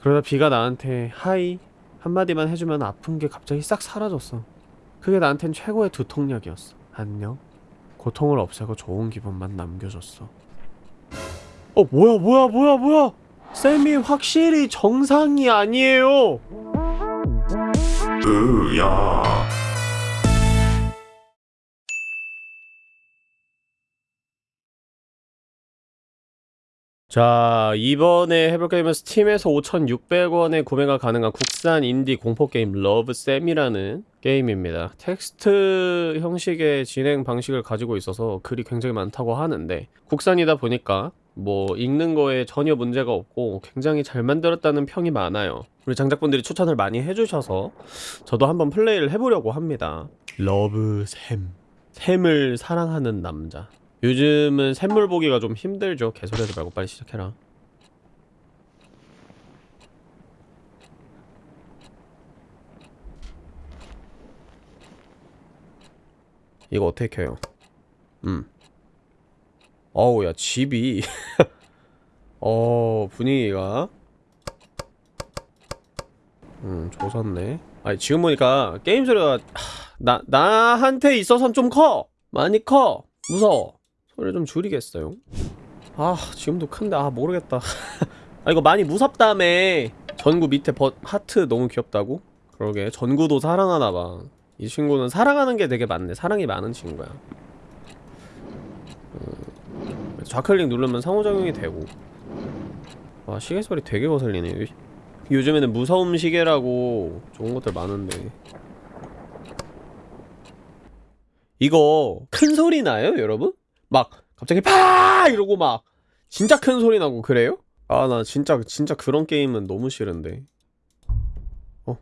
그러다 비가 나한테 하이 한마디만 해주면 아픈 게 갑자기 싹 사라졌어. 그게 나한텐 최고의 두통약이었어. 안녕. 고통을 없애고 좋은 기분만 남겨줬어. 어 뭐야 뭐야 뭐야 뭐야 쌤이 확실히 정상이 아니에요. 으야 자 이번에 해볼 게임은 스팀에서 5,600원에 구매가 가능한 국산 인디 공포게임 러브쌤이라는 게임입니다. 텍스트 형식의 진행 방식을 가지고 있어서 글이 굉장히 많다고 하는데 국산이다 보니까 뭐 읽는 거에 전혀 문제가 없고 굉장히 잘 만들었다는 평이 많아요. 우리 장작분들이 추천을 많이 해주셔서 저도 한번 플레이를 해보려고 합니다. 러브쌤 샘을 사랑하는 남자 요즘은 샘물 보기가 좀 힘들죠. 개소리하지 말고 빨리 시작해라. 이거 어떻게 켜요? 음. 어우 야 집이 어 분위기가 음 좋았네 아니 지금 보니까 게임 소리가 하, 나 나한테 있어선 좀 커 많이 커 무서워 소리 좀 줄이겠어요? 아 지금도 큰데 아 모르겠다. 아 이거 많이 무섭다며. 전구 밑에 버, 하트 너무 귀엽다고? 그러게. 전구도 사랑하나봐. 이 친구는 사랑하는 게 되게 많네. 사랑이 많은 친구야. 음, 좌클릭 누르면 상호작용이 되고. 와 시계 소리 되게 거슬리네. 요즘에는 무서움 시계라고 좋은 것들 많은데. 이거 큰 소리 나요 여러분? 막 갑자기 파! 이러고 막 진짜 큰 소리 나고 그래요? 아 나 진짜 진짜 그런 게임은 너무 싫은데. 어?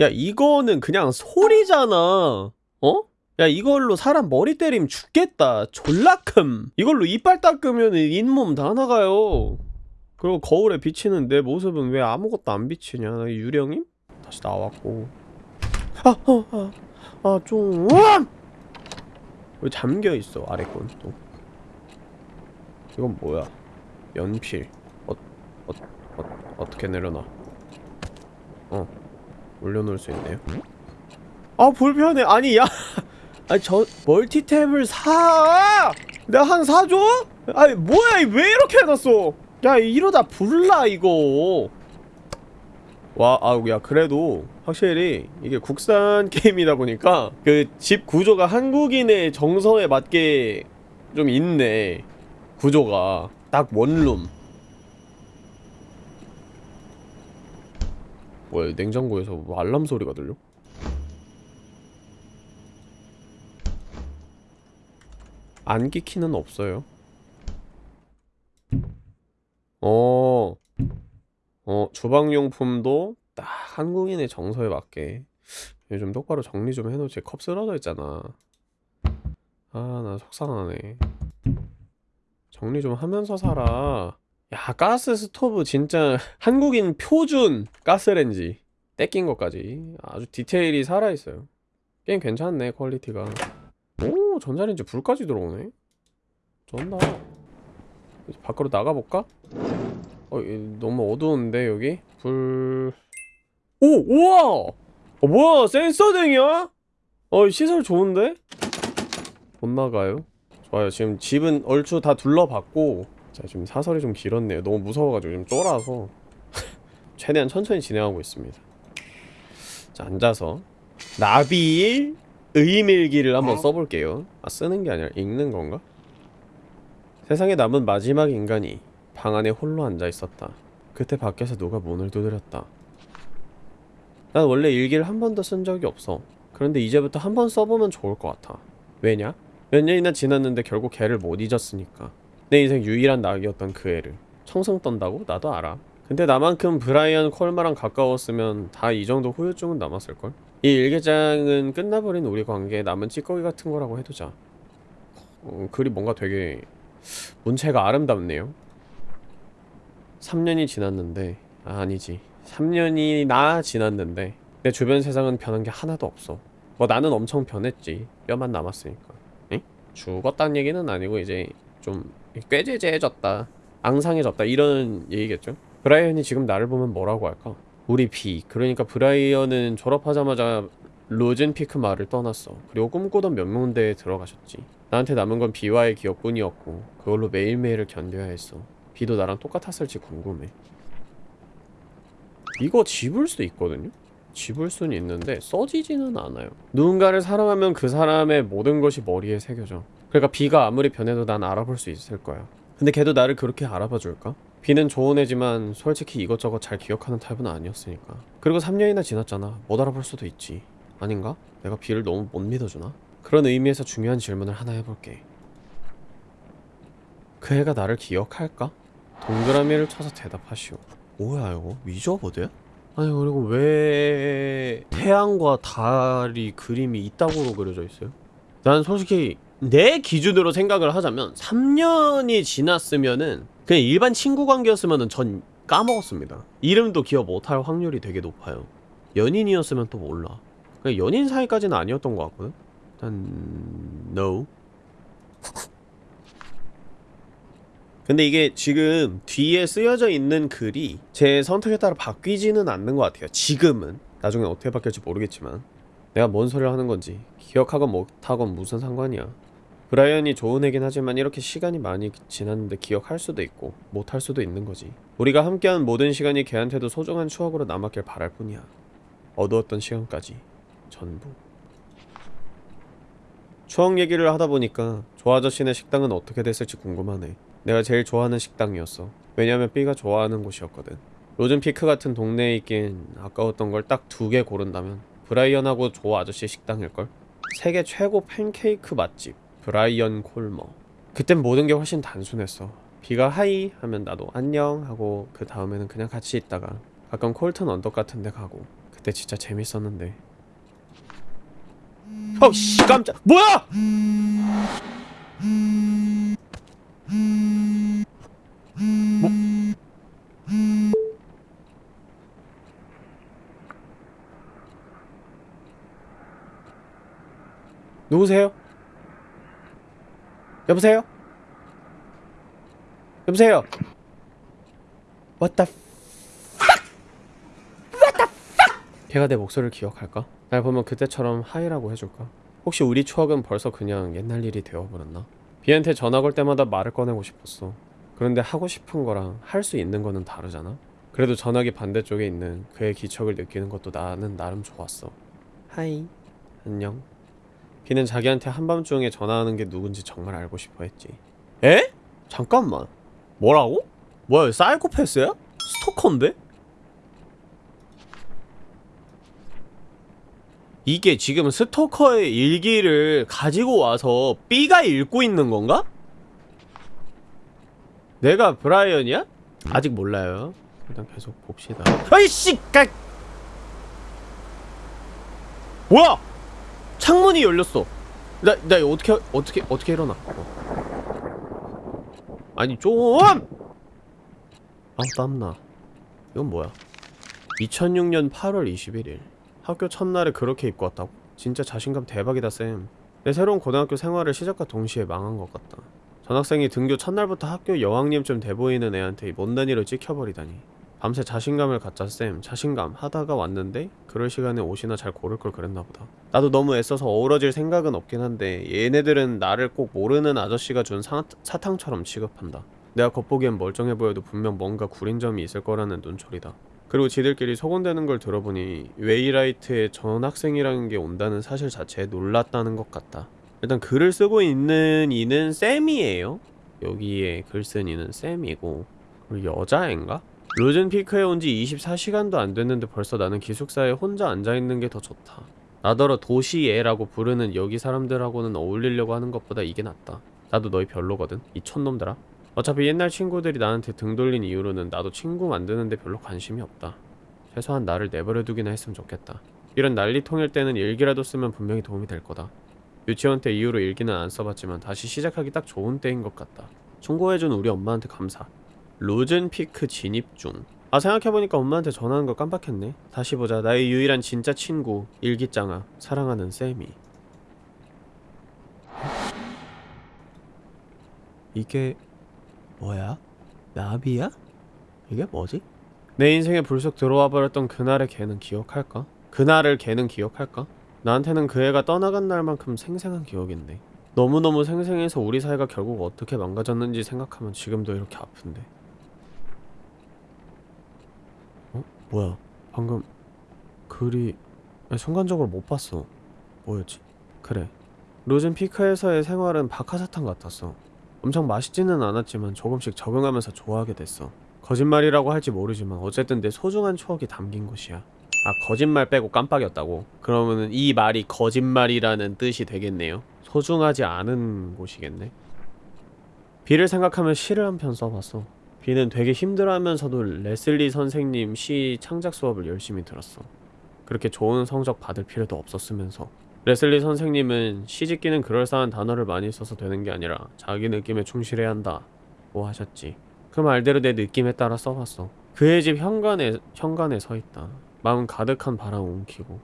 야 이거는 그냥 소리잖아. 어? 야 이걸로 사람 머리 때리면 죽겠다. 졸라 큼. 이걸로 이빨 닦으면 잇몸 다 나가요. 그리고 거울에 비치는 내 모습은 왜 아무것도 안 비치냐? 나 유령임? 다시 나왔고. 아어아아좀 왜 잠겨있어 아래 건 또. 이건 뭐야? 연필. 어, 어, 어, 어떻게 내려놔? 어 올려놓을 수 있네요. 아 불편해. 아니 야. 아니 저 멀티탭을 사! 내가 한 사줘? 아니 뭐야 왜 이렇게 해놨어? 야 이러다 불나 이거. 와, 아우, 야, 그래도 확실히 이게 국산 게임이다 보니까 그 집 구조가 한국인의 정서에 맞게 좀 있네. 구조가. 딱 원룸. 뭐야, 냉장고에서 뭐 알람 소리가 들려? 안기 키는 없어요. 어. 어, 주방용품도 딱 한국인의 정서에 맞게 요즘 똑바로 정리 좀 해놓지 컵 쓰러져 있잖아. 아 나 속상하네. 정리 좀 하면서 살아. 야 가스 스토브 진짜 한국인 표준 가스렌지 떼낀 것까지 아주 디테일이 살아있어요. 게임 괜찮네 퀄리티가. 오 전자레인지 불까지 들어오네? 좋나 밖으로 나가볼까? 어, 너무 어두운데 여기? 불... 오! 우와! 어, 뭐야 센서등이야? 어 시설 좋은데? 못 나가요? 좋아요 지금 집은 얼추 다 둘러봤고 자 지금 사설이 좀 길었네요 너무 무서워가지고 좀 쫄아서 최대한 천천히 진행하고 있습니다 자 앉아서 나비일 의밀기를 한번 써볼게요 아 쓰는 게 아니라 읽는 건가? 세상에 남은 마지막 인간이 방 안에 홀로 앉아 있었다. 그때 밖에서 누가 문을 두드렸다. 난 원래 일기를 한 번도 쓴 적이 없어. 그런데 이제부터 한 번 써보면 좋을 것 같아. 왜냐? 몇 년이나 지났는데 결국 걔를 못 잊었으니까. 내 인생 유일한 낙이었던 그 애를. 청승 떤다고? 나도 알아. 근데 나만큼 브라이언 콜마랑 가까웠으면 다 이 정도 후유증은 남았을걸? 이 일기장은 끝나버린 우리 관계에 남은 찌꺼기 같은 거라고 해두자. 어, 글이 뭔가 되게 문체가 아름답네요. 3년이 지났는데 아, 아니지 3년이나 지났는데 내 주변 세상은 변한 게 하나도 없어. 뭐 나는 엄청 변했지. 뼈만 남았으니까. 응? 죽었다는 얘기는 아니고 이제 좀 꾀죄죄해졌다 앙상해졌다 이런 얘기겠죠? 브라이언이 지금 나를 보면 뭐라고 할까? 우리 B 그러니까 브라이언은 졸업하자마자 로젠피크 마을을 떠났어. 그리고 꿈꾸던 명문대에 들어가셨지. 나한테 남은 건 B와의 기억뿐이었고 그걸로 매일매일을 견뎌야 했어. B도 나랑 똑같았을지 궁금해 이거 집을 수 있거든요? 집을 수는 있는데 써지지는 않아요 누군가를 사랑하면 그 사람의 모든 것이 머리에 새겨져 그러니까 B가 아무리 변해도 난 알아볼 수 있을 거야 근데 걔도 나를 그렇게 알아봐 줄까? B는 좋은 애지만 솔직히 이것저것 잘 기억하는 타입은 아니었으니까 그리고 3년이나 지났잖아 못 알아볼 수도 있지 아닌가? 내가 B를 너무 못 믿어주나? 그런 의미에서 중요한 질문을 하나 해볼게 그 애가 나를 기억할까? 동그라미를 쳐서 대답하시오 뭐야 이거? 위저버드야? 아니 그리고 왜 태양과 달이 그림이 이따구로 그려져 있어요? 난 솔직히 내 기준으로 생각을 하자면 3년이 지났으면은 그냥 일반 친구 관계였으면은 전 까먹었습니다 이름도 기억 못할 확률이 되게 높아요 연인이었으면 또 몰라 그냥 연인 사이까지는 아니었던 것 같거든 일단 no 근데 이게 지금 뒤에 쓰여져 있는 글이 제 선택에 따라 바뀌지는 않는 것 같아요. 지금은. 나중에 어떻게 바뀔지 모르겠지만. 내가 뭔 소리를 하는 건지. 기억하건 못하건 무슨 상관이야. 브라이언이 좋은 애긴 하지만 이렇게 시간이 많이 지났는데 기억할 수도 있고 못할 수도 있는 거지. 우리가 함께한 모든 시간이 걔한테도 소중한 추억으로 남았길 바랄 뿐이야. 어두웠던 시간까지. 전부. 추억 얘기를 하다 보니까 조 아저씨네 식당은 어떻게 됐을지 궁금하네 내가 제일 좋아하는 식당이었어. 왜냐면 B가 좋아하는 곳이었거든. 로즌피크 같은 동네에 있긴 아까웠던 걸 딱 두 개 고른다면 브라이언하고 조 아저씨 식당일걸? 세계 최고 팬케이크 맛집 브라이언 콜머. 그땐 모든 게 훨씬 단순했어. B가 hi 하면 나도 안녕 하고 그 다음에는 그냥 같이 있다가 가끔 콜튼 언덕 같은 데 가고 그때 진짜 재밌었는데. 어씨 깜짝 뭐야! 뭐? 누구세요? 여보세요? 여보세요? What the fuck? What the fuck? 걔가 내 목소리를 기억할까? 날 보면 그때처럼 하이라고 해줄까? 혹시 우리 추억은 벌써 그냥 옛날 일이 되어버렸나? 비한테 전화 걸 때마다 말을 꺼내고 싶었어 그런데 하고 싶은 거랑 할 수 있는 거는 다르잖아? 그래도 전화기 반대쪽에 있는 그의 기척을 느끼는 것도 나는 나름 좋았어 하이 안녕 비는 자기한테 한밤중에 전화하는 게 누군지 정말 알고 싶어 했지 에? 잠깐만 뭐라고? 뭐야 사이코패스야? 스토커인데? 이게 지금 스토커의 일기를 가지고 와서 B가 읽고 있는 건가? 내가 브라이언이야? 아직 몰라요 일단 계속 봅시다 아이씨! 까... 뭐야! 창문이 열렸어 나, 나 어떻게, 어떻게, 어떻게 일어나 어. 아니 좀! 아우 땀나 이건 뭐야 2006년 8월 21일 학교 첫날에 그렇게 입고 왔다고? 진짜 자신감 대박이다 쌤. 내 새로운 고등학교 생활을 시작과 동시에 망한 것 같다. 전학생이 등교 첫날부터 학교 여왕님쯤 돼 보이는 애한테 못난이로 찍혀버리다니. 밤새 자신감을 갖자 쌤. 자신감 하다가 왔는데 그럴 시간에 옷이나 잘 고를 걸 그랬나 보다. 나도 너무 애써서 어우러질 생각은 없긴 한데 얘네들은 나를 꼭 모르는 아저씨가 준 사, 사탕처럼 취급한다. 내가 겉보기엔 멀쩡해 보여도 분명 뭔가 구린 점이 있을 거라는 눈초리다. 그리고 지들끼리 소곤대는 걸 들어보니 웨이라이트에 전학생이라는 게 온다는 사실 자체에 놀랐다는 것 같다. 일단 글을 쓰고 있는 이는 쌤이에요. 여기에 글 쓴 이는 쌤이고 그리고 여자애인가? 로젠피크에 온 지 24시간도 안 됐는데 벌써 나는 기숙사에 혼자 앉아있는 게 더 좋다. 나더러 도시애라고 부르는 여기 사람들하고는 어울리려고 하는 것보다 이게 낫다. 나도 너희 별로거든. 이 촌놈들아. 어차피 옛날 친구들이 나한테 등 돌린 이후로는 나도 친구 만드는데 별로 관심이 없다. 최소한 나를 내버려 두기나 했으면 좋겠다. 이런 난리통일 때는 일기라도 쓰면 분명히 도움이 될 거다. 유치원 때 이후로 일기는 안 써봤지만 다시 시작하기 딱 좋은 때인 것 같다. 충고해준 우리 엄마한테 감사. 로젠피크 진입 중. 아 생각해보니까 엄마한테 전화하는 걸 깜빡했네. 다시 보자. 나의 유일한 진짜 친구 일기장아. 사랑하는 쌤이. 이게 뭐야? 나비야? 이게 뭐지? 내 인생에 불쑥 들어와 버렸던 그날의 걔는 기억할까? 그날을 걔는 기억할까? 나한테는 그 애가 떠나간 날만큼 생생한 기억인데 너무너무 생생해서 우리 사이가 결국 어떻게 망가졌는지 생각하면 지금도 이렇게 아픈데 어? 뭐야 방금 글이 순간적으로 못 봤어 뭐였지? 그래 로즌 피크에서의 생활은 박하사탕 같았어 엄청 맛있지는 않았지만 조금씩 적응하면서 좋아하게 됐어. 거짓말이라고 할지 모르지만 어쨌든 내 소중한 추억이 담긴 곳이야. 아 거짓말 빼고 깜빡이었다고? 그러면은 이 말이 거짓말이라는 뜻이 되겠네요? 소중하지 않은 곳이겠네? 비를 생각하면 시를 한 편 써봤어. 비는 되게 힘들어하면서도 레슬리 선생님 시 창작 수업을 열심히 들었어. 그렇게 좋은 성적 받을 필요도 없었으면서 레슬리 선생님은 시집기는 그럴싸한 단어를 많이 써서 되는 게 아니라 자기 느낌에 충실해야 한다 고 하셨지. 그 말대로 내 느낌에 따라 써봤어. 그의 집 현관에 현관에 서있다. 마음 가득한 바람 웅키고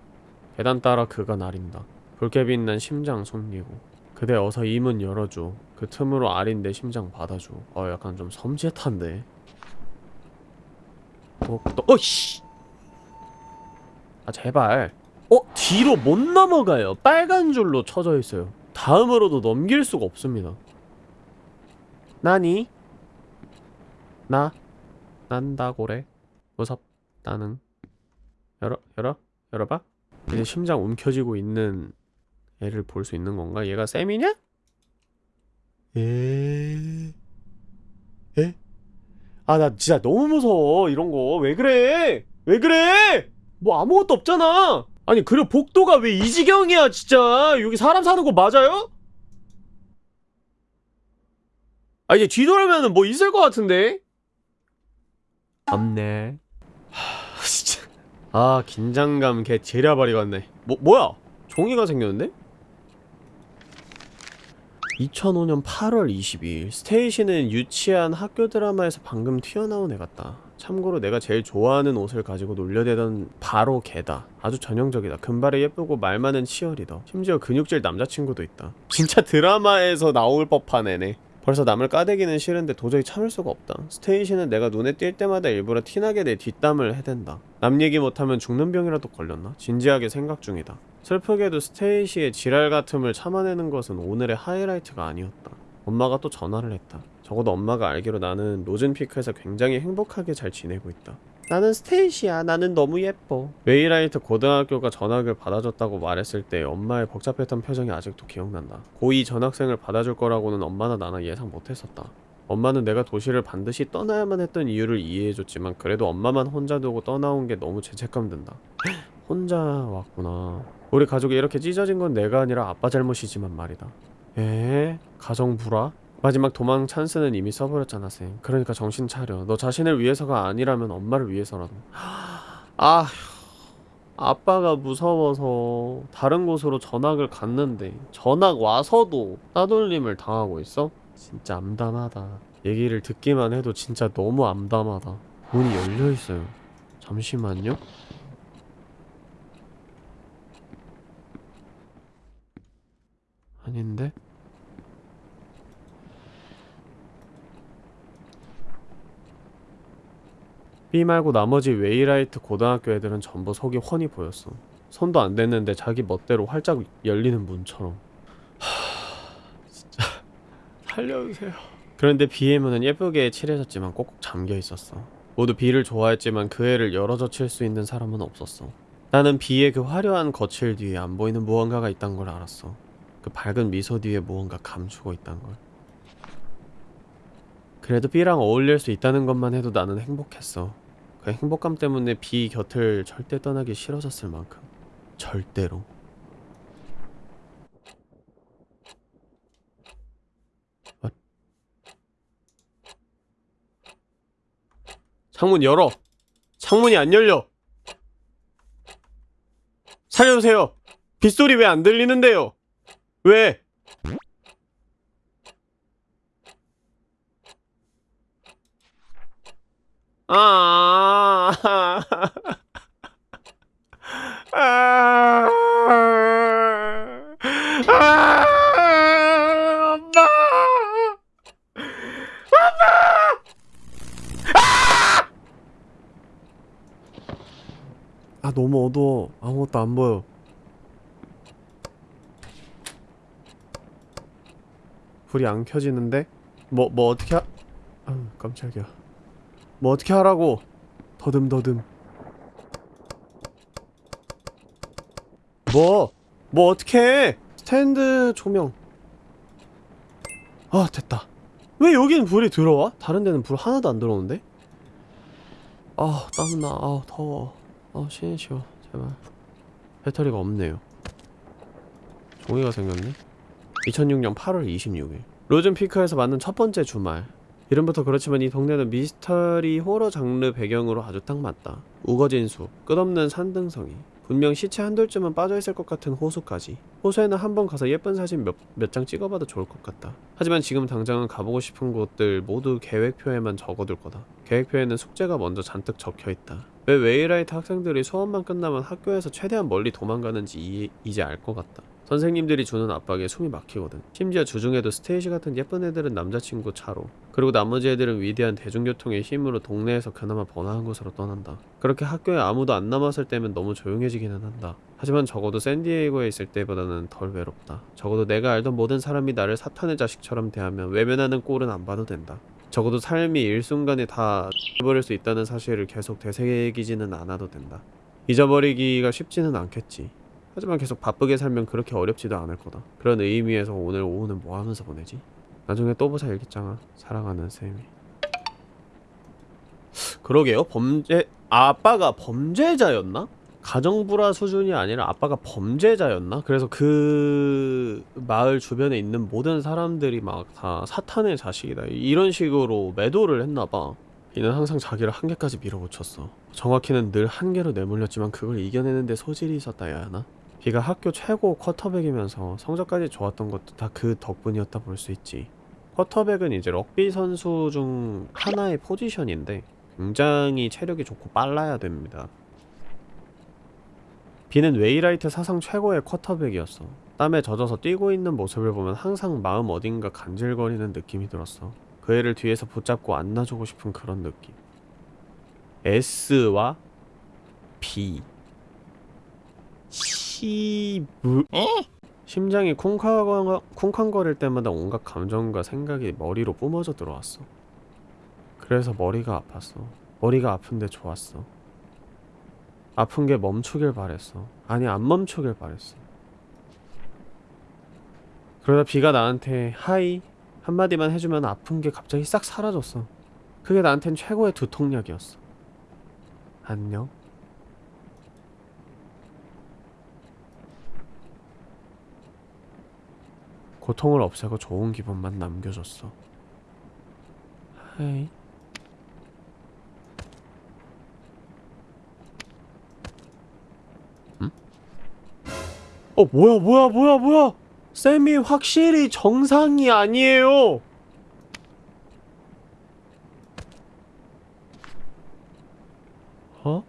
계단 따라 그가 나린다. 붉게 빛난 심장 숨기고 그대 어서 이 문 열어줘. 그 틈으로 아린 내 심장 받아줘. 어 약간 좀 섬찟한데? 어, 또, 어이씨! 아 제발 어? 뒤로 못 넘어가요 빨간 줄로 쳐져 있어요 다음으로도 넘길 수가 없습니다 나니? 나? 난다고래 무섭다는 열어 열어 열어봐 이제 심장 움켜쥐고 있는 애를 볼 수 있는 건가? 얘가 쌤이냐? 에... 에? 아 나 진짜 너무 무서워 이런 거 왜 그래? 왜 그래? 뭐 아무것도 없잖아 아니 그리고 복도가 왜 이 지경이야 진짜 여기 사람 사는 거 맞아요? 아 이제 뒤돌아면은 뭐 있을 것 같은데? 없네 하 진짜 아 긴장감 개 제려버리겠네 뭐 뭐야 종이가 생겼는데? 2005년 8월 22일 스테이시는 유치한 학교 드라마에서 방금 튀어나온 애 같다 참고로 내가 제일 좋아하는 옷을 가지고 놀려대던 바로 걔다. 아주 전형적이다. 금발에 예쁘고 말 많은 치어리더. 심지어 근육질 남자친구도 있다. 진짜 드라마에서 나올 법한 애네. 벌써 남을 까대기는 싫은데 도저히 참을 수가 없다. 스테이시는 내가 눈에 띌 때마다 일부러 티나게 내 뒷담을 해댄다. 남 얘기 못하면 죽는 병이라도 걸렸나? 진지하게 생각 중이다. 슬프게도 스테이시의 지랄 같음을 참아내는 것은 오늘의 하이라이트가 아니었다. 엄마가 또 전화를 했다 적어도 엄마가 알기로 나는 로즌피크에서 굉장히 행복하게 잘 지내고 있다. 나는 스테이시야. 나는 너무 예뻐. 웨이라이트 고등학교가 전학을 받아줬다고 말했을 때 엄마의 복잡했던 표정이 아직도 기억난다. 고2 전학생을 받아줄 거라고는 엄마나 나나 예상 못했었다. 엄마는 내가 도시를 반드시 떠나야만 했던 이유를 이해해줬지만 그래도 엄마만 혼자 두고 떠나온 게 너무 죄책감 든다. 혼자 왔구나. 우리 가족이 이렇게 찢어진 건 내가 아니라 아빠 잘못이지만 말이다. 에? 가정 불화? 마지막 도망 찬스는 이미 써버렸잖아 쌤. 그러니까 정신 차려. 너 자신을 위해서가 아니라면 엄마를 위해서라도. 아휴 아빠가 무서워서 다른 곳으로 전학을 갔는데 전학 와서도 따돌림을 당하고 있어? 진짜 암담하다. 얘기를 듣기만 해도 진짜 너무 암담하다. 문이 열려있어요. 잠시만요. 아닌데? B 말고 나머지 웨이라이트 고등학교 애들은 전부 속이 훤히 보였어. 손도 안 댔는데 자기 멋대로 활짝 열리는 문처럼. 하... 진짜. 살려주세요. 그런데 B의 문은 예쁘게 칠해졌지만 꼭꼭 잠겨있었어. 모두 B를 좋아했지만 그 애를 열어젖 칠수 있는 사람은 없었어. 나는 B의 그 화려한 거칠 뒤에 안 보이는 무언가가 있단 걸 알았어. 그 밝은 미소 뒤에 무언가 감추고 있단 걸. 그래도 B랑 어울릴 수 있다는 것만 해도 나는 행복했어. 그 행복감 때문에 B 곁을 절대 떠나기 싫어졌을 만큼. 절대로. 아. 창문 열어! 창문이 안 열려! 살려주세요! 빗소리 왜 안 들리는데요? 왜? 아. 아. 아. 엄마. 엄마. 아! 아 너무 어두워. 아무것도 안 보여. 불이 안 켜지는데? 뭐, 뭐 어떻게 하... 아 깜짝이야 뭐 어떻게 하라고. 더듬더듬. 뭐? 뭐 어떻게 해? 스탠드 조명. 아 됐다. 왜 여기는 불이 들어와? 다른 데는 불 하나도 안 들어오는데? 아 땀나. 아 더워. 아 쉬는 쉬어. 제발. 배터리가 없네요. 종이가 생겼네. 2006년 8월 26일. 로즌피크에서 만든 첫 번째 주말 이름부터 그렇지만 이 동네는 미스터리 호러 장르 배경으로 아주 딱 맞다. 우거진 숲 끝없는 산등성이 분명 시체 한둘쯤은 빠져있을 것 같은 호수까지. 호수에는 한 번 가서 예쁜 사진 몇 몇 장 찍어봐도 좋을 것 같다. 하지만 지금 당장은 가보고 싶은 곳들 모두 계획표에만 적어둘 거다. 계획표에는 숙제가 먼저 잔뜩 적혀있다. 왜 웨이라이트 학생들이 수업만 끝나면 학교에서 최대한 멀리 도망가는지 이, 이제 알 것 같다. 선생님들이 주는 압박에 숨이 막히거든. 심지어 주중에도 스테이시 같은 예쁜 애들은 남자친구 차로 그리고 나머지 애들은 위대한 대중교통의 힘으로 동네에서 그나마 번화한 곳으로 떠난다. 그렇게 학교에 아무도 안 남았을 때면 너무 조용해지기는 한다. 하지만 적어도 샌디에이고에 있을 때보다는 덜 외롭다. 적어도 내가 알던 모든 사람이 나를 사탄의 자식처럼 대하며 외면하는 꼴은 안 봐도 된다. 적어도 삶이 일순간에 다 버릴 수 있다는 사실을 계속 되새기지는 않아도 된다. 잊어버리기가 쉽지는 않겠지. 하지만 계속 바쁘게 살면 그렇게 어렵지도 않을 거다. 그런 의미에서 오늘 오후는 뭐 하면서 보내지? 나중에 또 보자 일기장아. 사랑하는 쌤이. 그러게요. 범죄 아빠가 범죄자였나? 가정불화 수준이 아니라 아빠가 범죄자였나? 그래서 그 마을 주변에 있는 모든 사람들이 막 다 사탄의 자식이다. 이런 식으로 매도를 했나봐. 비는 항상 자기를 한계까지 밀어붙였어. 정확히는 늘 한계로 내몰렸지만 그걸 이겨내는 데 소질이 있었다 해야 하나? 비가 학교 최고 쿼터백이면서 성적까지 좋았던 것도 다 그 덕분이었다 볼 수 있지. 쿼터백은 이제 럭비 선수 중 하나의 포지션인데 굉장히 체력이 좋고 빨라야 됩니다. 비는 웨이라이트 사상 최고의 쿼터백이었어. 땀에 젖어서 뛰고 있는 모습을 보면 항상 마음 어딘가 간질거리는 느낌이 들었어. 그 애를 뒤에서 붙잡고 안아주고 싶은 그런 느낌. S와 B. 시브 심장이 쿵쾅, 쿵쾅거릴 때마다 온갖 감정과 생각이 머리로 뿜어져 들어왔어. 그래서 머리가 아팠어. 머리가 아픈데 좋았어. 아픈 게 멈추길 바랬어. 아니 안 멈추길 바랬어. 그러다 비가 나한테 하이 한마디만 해주면 아픈 게 갑자기 싹 사라졌어. 그게 나한텐 최고의 두통약이었어. 안녕 고통을 없애고 좋은 기분만 남겨줬어. 응? 어 뭐야 뭐야 뭐야 뭐야 쌤이 확실히 정상이 아니에요 어?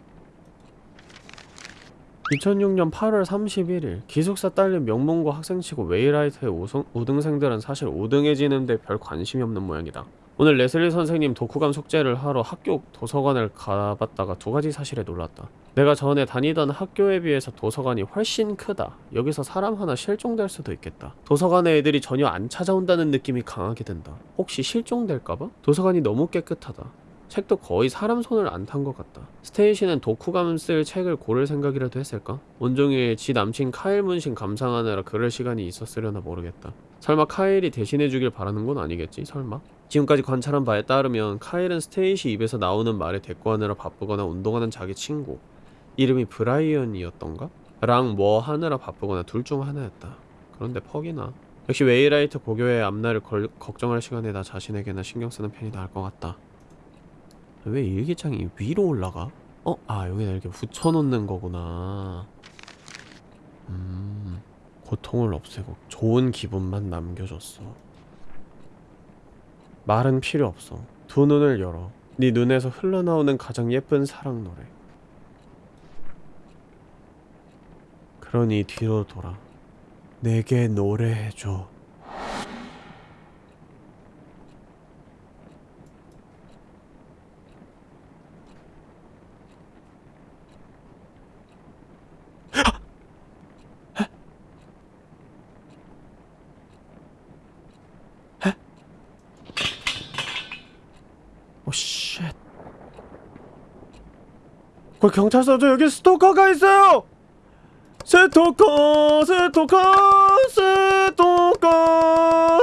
2006년 8월 31일 기숙사 딸린 명문고 학생치고 웨이라이트의 우승, 우등생들은 사실 우등해지는데 별 관심이 없는 모양이다. 오늘 레슬리 선생님 독후감 숙제를 하러 학교 도서관을 가봤다가 두 가지 사실에 놀랐다. 내가 전에 다니던 학교에 비해서 도서관이 훨씬 크다. 여기서 사람 하나 실종될 수도 있겠다. 도서관에 애들이 전혀 안 찾아온다는 느낌이 강하게 든다. 혹시 실종될까봐? 도서관이 너무 깨끗하다. 책도 거의 사람 손을 안 탄 것 같다. 스테이시는 독후감 쓸 책을 고를 생각이라도 했을까? 온종일 지 남친 카일 문신 감상하느라 그럴 시간이 있었으려나 모르겠다. 설마 카일이 대신해주길 바라는 건 아니겠지? 설마? 지금까지 관찰한 바에 따르면 카일은 스테이시 입에서 나오는 말에 대꾸하느라 바쁘거나 운동하는 자기 친구 이름이 브라이언이었던가? 랑 뭐 하느라 바쁘거나 둘 중 하나였다. 그런데 퍽이나 역시 웨이라이트 고교의 앞날을 걸, 걱정할 시간에 나 자신에게나 신경 쓰는 편이 나을 것 같다. 왜 일기장이 위로 올라가? 어? 아 여기다 이렇게 붙여놓는 거구나. 음 고통을 없애고 좋은 기분만 남겨줬어. 말은 필요 없어. 두 눈을 열어. 네 눈에서 흘러나오는 가장 예쁜 사랑 노래. 그러니 뒤로 돌아. 내게 노래해줘 Oh shit 그 경찰서 저 여기 스토커가 있어요! 스토커 스토커 스토커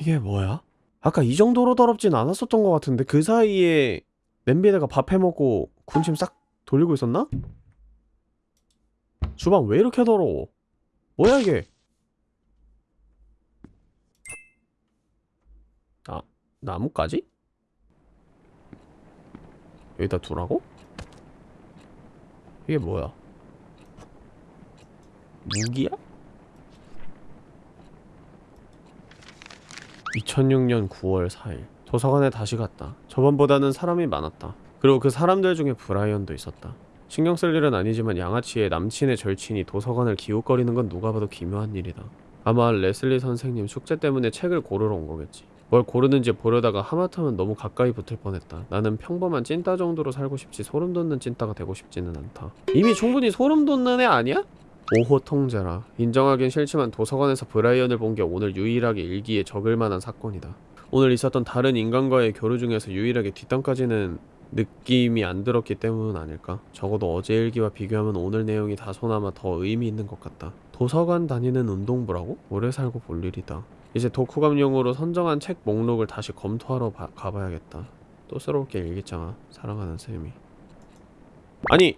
이게 뭐야? 아까 이 정도로 더럽진 않았었던 것 같은데 그 사이에 냄비에다가 밥 해먹고 군침 싹 돌리고 있었나? 주방 왜 이렇게 더러워? 뭐야 이게? 나뭇가지? 여기다 두라고? 이게 뭐야? 무기야? 2006년 9월 4일 도서관에 다시 갔다. 저번보다는 사람이 많았다. 그리고 그 사람들 중에 브라이언도 있었다. 신경 쓸 일은 아니지만 양아치의 남친의 절친이 도서관을 기웃거리는 건 누가 봐도 기묘한 일이다. 아마 레슬리 선생님 숙제 때문에 책을 고르러 온 거겠지. 뭘 고르는지 보려다가 하마터면 너무 가까이 붙을 뻔했다. 나는 평범한 찐따 정도로 살고 싶지 소름 돋는 찐따가 되고 싶지는 않다. 이미 충분히 소름 돋는 애 아니야? 5호 통제라. 인정하긴 싫지만 도서관에서 브라이언을 본 게 오늘 유일하게 일기에 적을 만한 사건이다. 오늘 있었던 다른 인간과의 교류 중에서 유일하게 뒷담까지는 느낌이 안 들었기 때문은 아닐까? 적어도 어제 일기와 비교하면 오늘 내용이 다소나마 더 의미 있는 것 같다. 도서관 다니는 운동부라고? 오래 살고 볼 일이다. 이제 독후감용으로 선정한 책 목록을 다시 검토하러 바- 가봐야겠다. 또 새롭게 일기장아 사랑하는 쌤이. 아니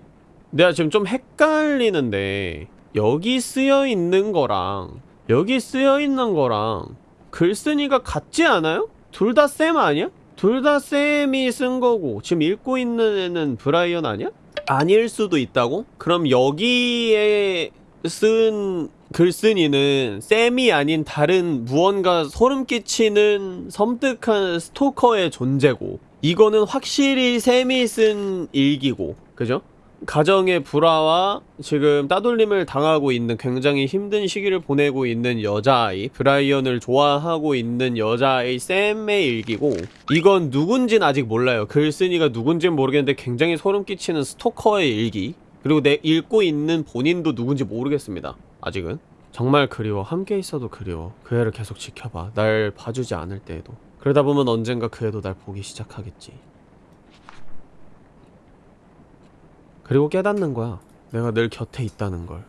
내가 지금 좀 헷갈리는데 여기 쓰여 있는 거랑 여기 쓰여 있는 거랑 글쓴이가 같지 않아요? 둘 다 쌤 아니야? 둘 다 쌤이 쓴 거고 지금 읽고 있는 애는 브라이언 아니야? 아닐 수도 있다고? 그럼 여기에 쓴 글쓴이는 쌤이 아닌 다른 무언가 소름 끼치는 섬뜩한 스토커의 존재고 이거는 확실히 쌤이 쓴 일기고 그죠? 가정의 불화와 지금 따돌림을 당하고 있는 굉장히 힘든 시기를 보내고 있는 여자아이 브라이언을 좋아하고 있는 여자아이 샘의 일기고 이건 누군진 아직 몰라요 글쓴이가 누군진 모르겠는데 굉장히 소름 끼치는 스토커의 일기 그리고 내 읽고 있는 본인도 누군지 모르겠습니다 아직은 정말 그리워 함께 있어도 그리워 그 애를 계속 지켜봐 날 봐주지 않을 때에도 그러다 보면 언젠가 그 애도 날 보기 시작하겠지 그리고 깨닫는 거야. 내가 늘 곁에 있다는 걸.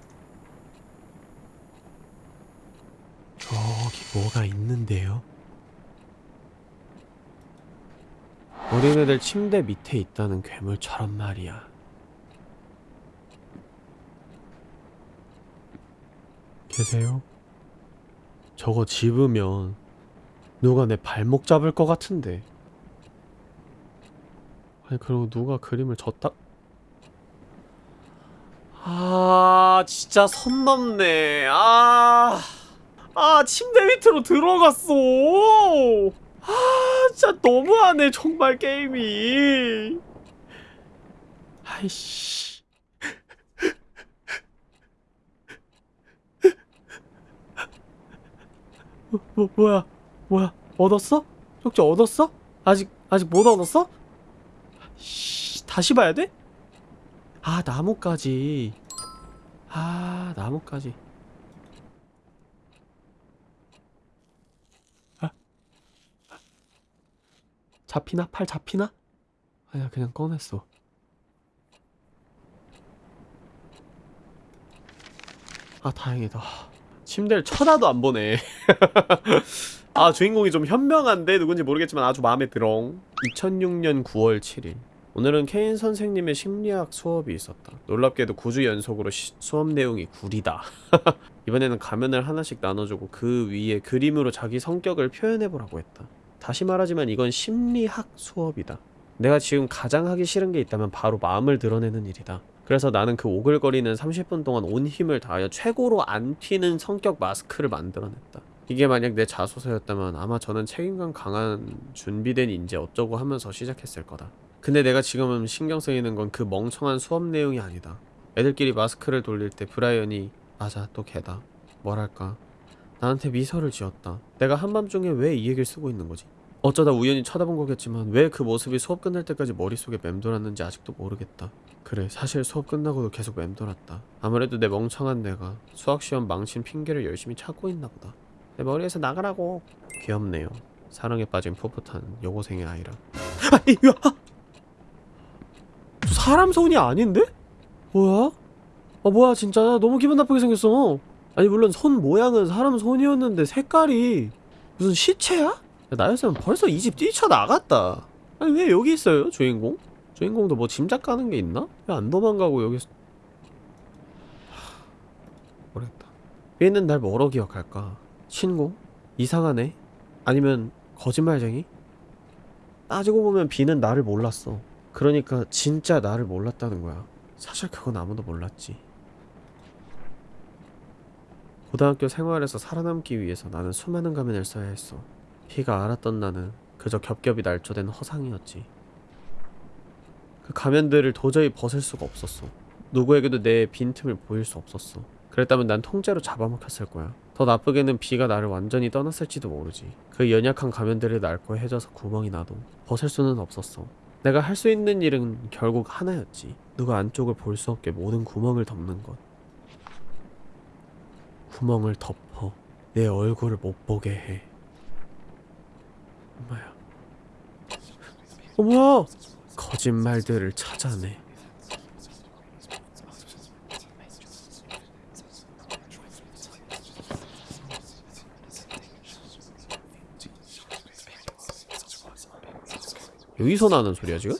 저기 뭐가 있는데요? 어린애들 침대 밑에 있다는 괴물처럼 말이야. 계세요? 저거 집으면 누가 내 발목 잡을 것 같은데. 아니 그리고 누가 그림을 졌다? 아 진짜 선 넘네. 아, 아 침대 밑으로 들어갔어. 아 진짜 너무하네 정말 게임이. 아이씨 뭐, 뭐 뭐야 뭐야 얻었어? 쪽지 얻었어? 아직 아직 못 얻었어? 씨 다시 봐야 돼? 아 나무까지 아 나무까지 아. 잡히나? 팔 잡히나? 아야 그냥 꺼냈어 아 다행이다 침대를 쳐다도 안 보네 아 주인공이 좀 현명한데 누군지 모르겠지만 아주 마음에 들어 2006년 9월 7일 오늘은 케인 선생님의 심리학 수업이 있었다. 놀랍게도 9주 연속으로 시- 수업 내용이 구리다. 이번에는 가면을 하나씩 나눠주고 그 위에 그림으로 자기 성격을 표현해보라고 했다. 다시 말하지만 이건 심리학 수업이다. 내가 지금 가장 하기 싫은 게 있다면 바로 마음을 드러내는 일이다. 그래서 나는 그 오글거리는 30분 동안 온 힘을 다하여 최고로 안 튀는 성격 마스크를 만들어냈다. 이게 만약 내 자소서였다면 아마 저는 책임감 강한 준비된 인재 어쩌고 하면서 시작했을 거다. 근데 내가 지금 신경 쓰이는 건 그 멍청한 수업 내용이 아니다. 애들끼리 마스크를 돌릴 때 브라이언이 맞아 또 걔다. 뭐랄까 나한테 미소를 지었다. 내가 한밤중에 왜 이 얘기를 쓰고 있는 거지? 어쩌다 우연히 쳐다본 거겠지만 왜 그 모습이 수업 끝날 때까지 머릿속에 맴돌았는지 아직도 모르겠다. 그래 사실 수업 끝나고도 계속 맴돌았다. 아무래도 내 멍청한 내가 수학시험 망친 핑계를 열심히 찾고 있나 보다. 내 머리에서 나가라고. 귀엽네요. 사랑에 빠진 풋풋한 여고생의 아이라 아, 이거 사람 손이 아닌데? 뭐야? 아 뭐야 진짜 너무 기분 나쁘게 생겼어 아니 물론 손 모양은 사람 손이었는데 색깔이 무슨 시체야? 야, 나였으면 벌써 이 집 뛰쳐나갔다 아니 왜 여기 있어요 주인공? 주인공도 뭐 짐작 가는 게 있나? 왜 안 도망가고 여기서 하... 모르겠다 얘는 날 뭐로 기억할까? 친구? 이상하네? 아니면 거짓말쟁이? 따지고 보면 비는 나를 몰랐어 그러니까 진짜 나를 몰랐다는 거야 사실 그건 아무도 몰랐지 고등학교 생활에서 살아남기 위해서 나는 수많은 가면을 써야 했어 피가 알았던 나는 그저 겹겹이 날조된 허상이었지 그 가면들을 도저히 벗을 수가 없었어. 누구에게도 내 빈틈을 보일 수 없었어. 그랬다면 난 통째로 잡아먹혔을 거야. 더 나쁘게는 비가 나를 완전히 떠났을지도 모르지. 그 연약한 가면들을 낡고 해져서 구멍이 나도 벗을 수는 없었어. 내가 할 수 있는 일은 결국 하나였지. 누가 안쪽을 볼 수 없게 모든 구멍을 덮는 것. 구멍을 덮어 내 얼굴을 못 보게 해. 엄마야. 어머야 거짓말들을 찾아내 여기서 나는 소리야 지금?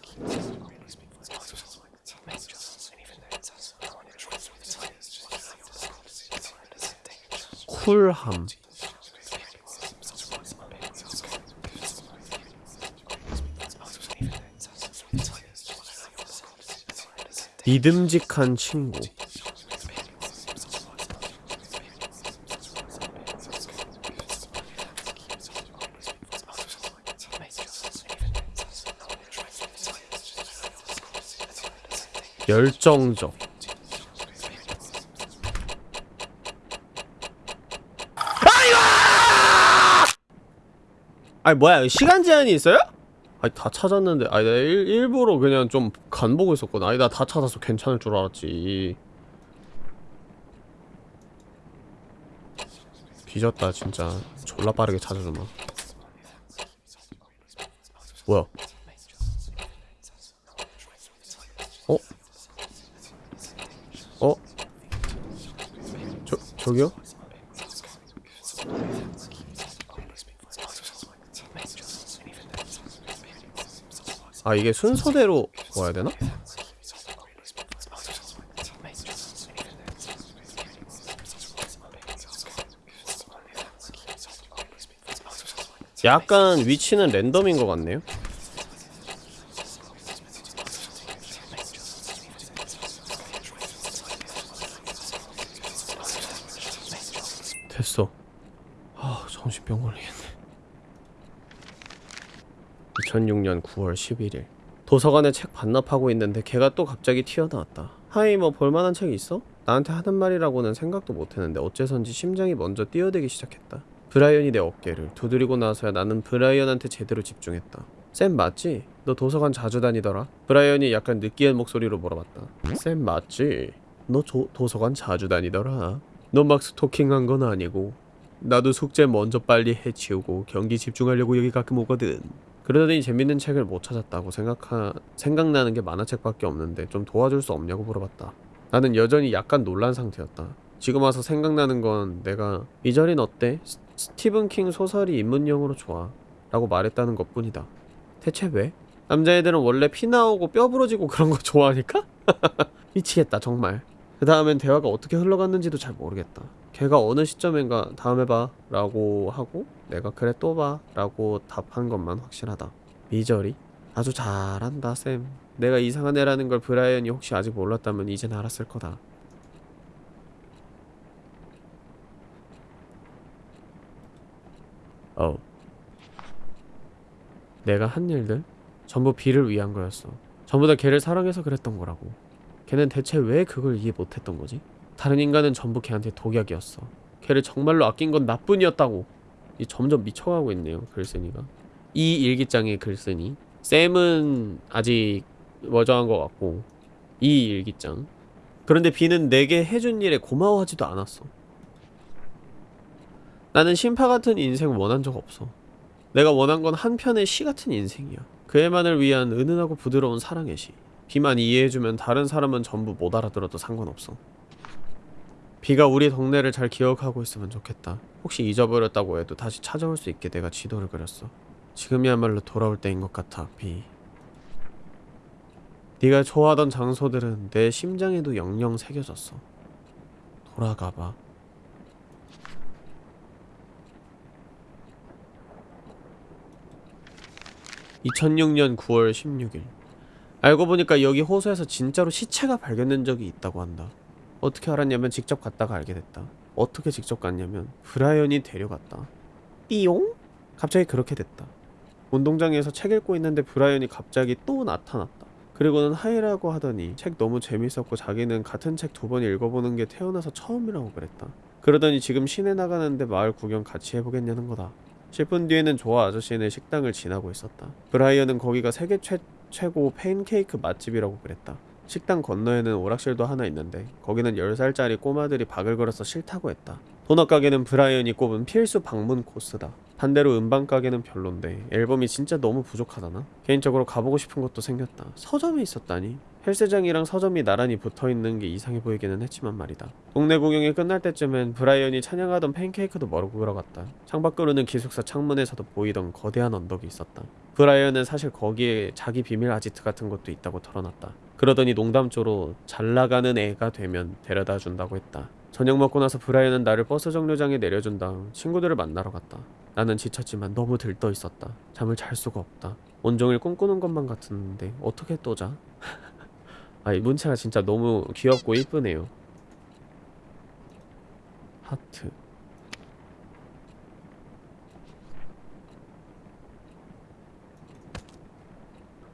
쿨함 믿음직한 친구. 열정적. 아니 뭐야? 시간 제한이 있어요? 아니 다 찾았는데. 아니 나 일, 일부러 그냥 좀 간 보고 있었거든 아니 나 다 찾아서 괜찮을 줄 알았지 뒤졌다 진짜 졸라 빠르게 찾아주마 뭐야 어? 어? 저, 저기요? 아 이게 순서대로 와야 되나? 약간 위치는 랜덤인 것 같네요. 됐어. 아 정신병 걸리겠네. 2006년 9월 11일 도서관에 책 반납하고 있는데 걔가 또 갑자기 튀어나왔다 Hi 뭐 볼만한 책이 있어? 나한테 하는 말이라고는 생각도 못했는데 어째선지 심장이 먼저 뛰어대기 시작했다 브라이언이 내 어깨를 두드리고 나서야 나는 브라이언한테 제대로 집중했다 쌤 맞지? 너 도서관 자주 다니더라? 브라이언이 약간 느끼한 목소리로 물어봤다 쌤 맞지? 너 조, 도서관 자주 다니더라? 너 막 스토킹한 건 아니고 나도 숙제 먼저 빨리 해치우고 경기 집중하려고 여기 가끔 오거든 그러더니 재밌는 책을 못 찾았다고 생각하... 생각나는 게 만화책밖에 없는데 좀 도와줄 수 없냐고 물어봤다 나는 여전히 약간 놀란 상태였다 지금 와서 생각나는 건 내가 이 절인 어때? 스, 스티븐 킹 소설이 입문용으로 좋아 라고 말했다는 것 뿐이다 대체 왜? 남자애들은 원래 피 나오고 뼈 부러지고 그런 거 좋아하니까? 미치겠다 정말 그 다음엔 대화가 어떻게 흘러갔는지도 잘 모르겠다. 걔가 어느 시점인가 다음에 봐 라고 하고 내가 그래 또 봐 라고 답한 것만 확실하다. 미저리? 아주 잘한다 쌤. 내가 이상한 애라는 걸 브라이언이 혹시 아직 몰랐다면 이젠 알았을 거다. 어. 내가 한 일들? 전부 비를 위한 거였어. 전부 다 걔를 사랑해서 그랬던 거라고 걔는 대체 왜 그걸 이해 못했던 거지? 다른 인간은 전부 걔한테 독약이었어. 걔를 정말로 아낀 건 나뿐이었다고. 이 점점 미쳐가고 있네요 글쓴이가. 이 일기장의 글쓴이. 샘은 아직 멀쩡한 것 같고 이 일기장. 그런데 비는 내게 해준 일에 고마워하지도 않았어. 나는 심파 같은 인생 원한 적 없어. 내가 원한 건 한편의 시 같은 인생이야. 그애만을 위한 은은하고 부드러운 사랑의 시. 비만 이해해주면 다른 사람은 전부 못 알아들어도 상관없어. 비가 우리 동네를 잘 기억하고 있으면 좋겠다. 혹시 잊어버렸다고 해도 다시 찾아올 수 있게 내가 지도를 그렸어. 지금이야말로 돌아올 때인 것 같아, 비. 네가 좋아하던 장소들은 내 심장에도 영영 새겨졌어. 돌아가봐. (2006년 9월 16일) 알고 보니까 여기 호수에서 진짜로 시체가 발견된 적이 있다고 한다. 어떻게 알았냐면 직접 갔다가 알게 됐다. 어떻게 직접 갔냐면 브라이언이 데려갔다. 띠용? 갑자기 그렇게 됐다. 운동장에서 책 읽고 있는데 브라이언이 갑자기 또 나타났다. 그리고는 하이라고 하더니 책 너무 재밌었고 자기는 같은 책 두 번 읽어보는 게 태어나서 처음이라고 그랬다. 그러더니 지금 시내 나가는데 마을 구경 같이 해보겠냐는 거다. 10분 뒤에는 조아 아저씨네 식당을 지나고 있었다. 브라이언은 거기가 세계 최, 최고 팬케이크 맛집이라고 그랬다. 식당 건너에는 오락실도 하나 있는데 거기는 10살짜리 꼬마들이 걸어서 싫다고 했다. 도넛 가게는 브라이언이 꼽은 필수 방문 코스다. 반대로 음반 가게는 별론데 앨범이 진짜 너무 부족하다나? 개인적으로 가보고 싶은 것도 생겼다. 서점이 있었다니? 헬스장이랑 서점이 나란히 붙어있는 게 이상해 보이기는 했지만 말이다. 동네 구경이 끝날 때쯤엔 브라이언이 찬양하던 팬케이크도 먹으러 갔다. 창밖으로는 기숙사 창문에서도 보이던 거대한 언덕이 있었다. 브라이언은 사실 거기에 자기 비밀 아지트 같은 것도 있다고 털어놨다. 그러더니 농담조로 잘 나가는 애가 되면 데려다 준다고 했다. 저녁 먹고 나서 브라이언은 나를 버스 정류장에 내려준 다음 친구들을 만나러 갔다. 나는 지쳤지만 너무 들떠 있었다. 잠을 잘 수가 없다. 온종일 꿈꾸는 것만 같았는데 어떻게 또 자? 아, 이 문체가 진짜 너무 귀엽고 이쁘네요. 하트.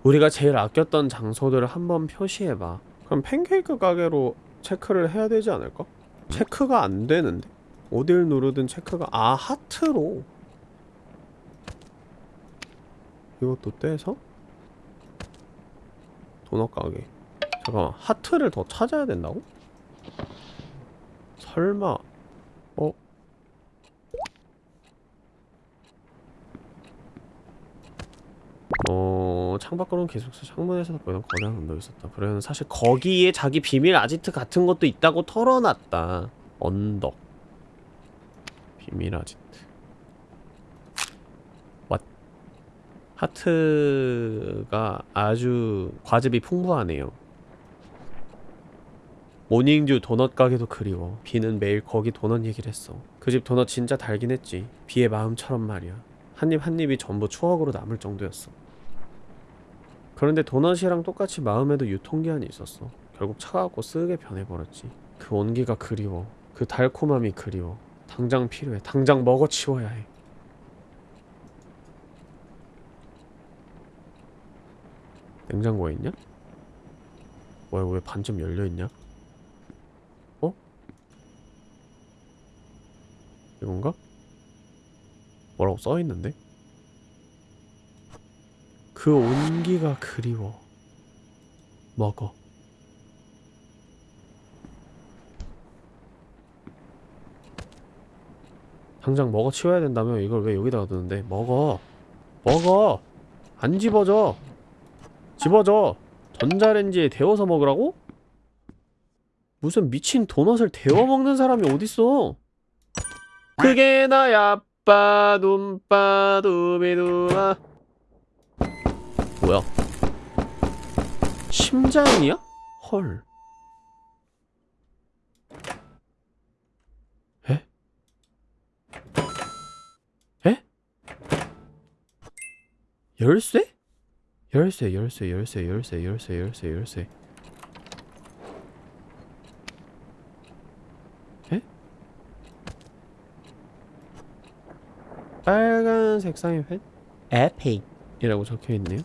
우리가 제일 아꼈던 장소들을 한번 표시해봐. 그럼 팬케이크 가게로 체크를 해야 되지 않을까? 체크가 안 되는데? 어딜 누르든 체크가 아 하트로 이것도 떼서 도넛 가게 잠깐만 하트를 더 찾아야 된다고? 설마 어... 창밖으로는 기숙사 창문에서 보이던 거대한 언덕이 있었다. 그래는 사실 거기에 자기 비밀 아지트 같은 것도 있다고 털어놨다. 언덕. 비밀 아지트. 왓. 하트가 아주 과즙이 풍부하네요. 모닝듀 도넛 가게도 그리워. 비는 매일 거기 도넛 얘기를 했어. 그 집 도넛 진짜 달긴 했지. 비의 마음처럼 말이야 한입 한입이 전부 추억으로 남을 정도였어 그런데 도넛이랑 똑같이 마음에도 유통기한이 있었어 결국 차가웠고 쓰게 변해버렸지 그 온기가 그리워 그 달콤함이 그리워 당장 필요해 당장 먹어치워야 해 냉장고에 있냐? 뭐야 왜 반쯤 열려있냐? 어? 이건가? 뭐라고 써있는데? 그 온기가 그리워. 먹어. 당장 먹어 치워야 된다며 이걸 왜 여기다가 두는데? 먹어. 먹어. 안 집어져 집어져 전자레인지에 데워서 먹으라고? 무슨 미친 도넛을 데워 먹는 사람이 어딨어? 그게 나야. 빠 둠빠 두비두아 뭐야 심장이야? 헐 에? 에? 열쇠? 열쇠 열쇠 열쇠 열쇠 열쇠 열쇠 열쇠 에? 빨간색 사인펜? Epic 이라고 적혀있네요.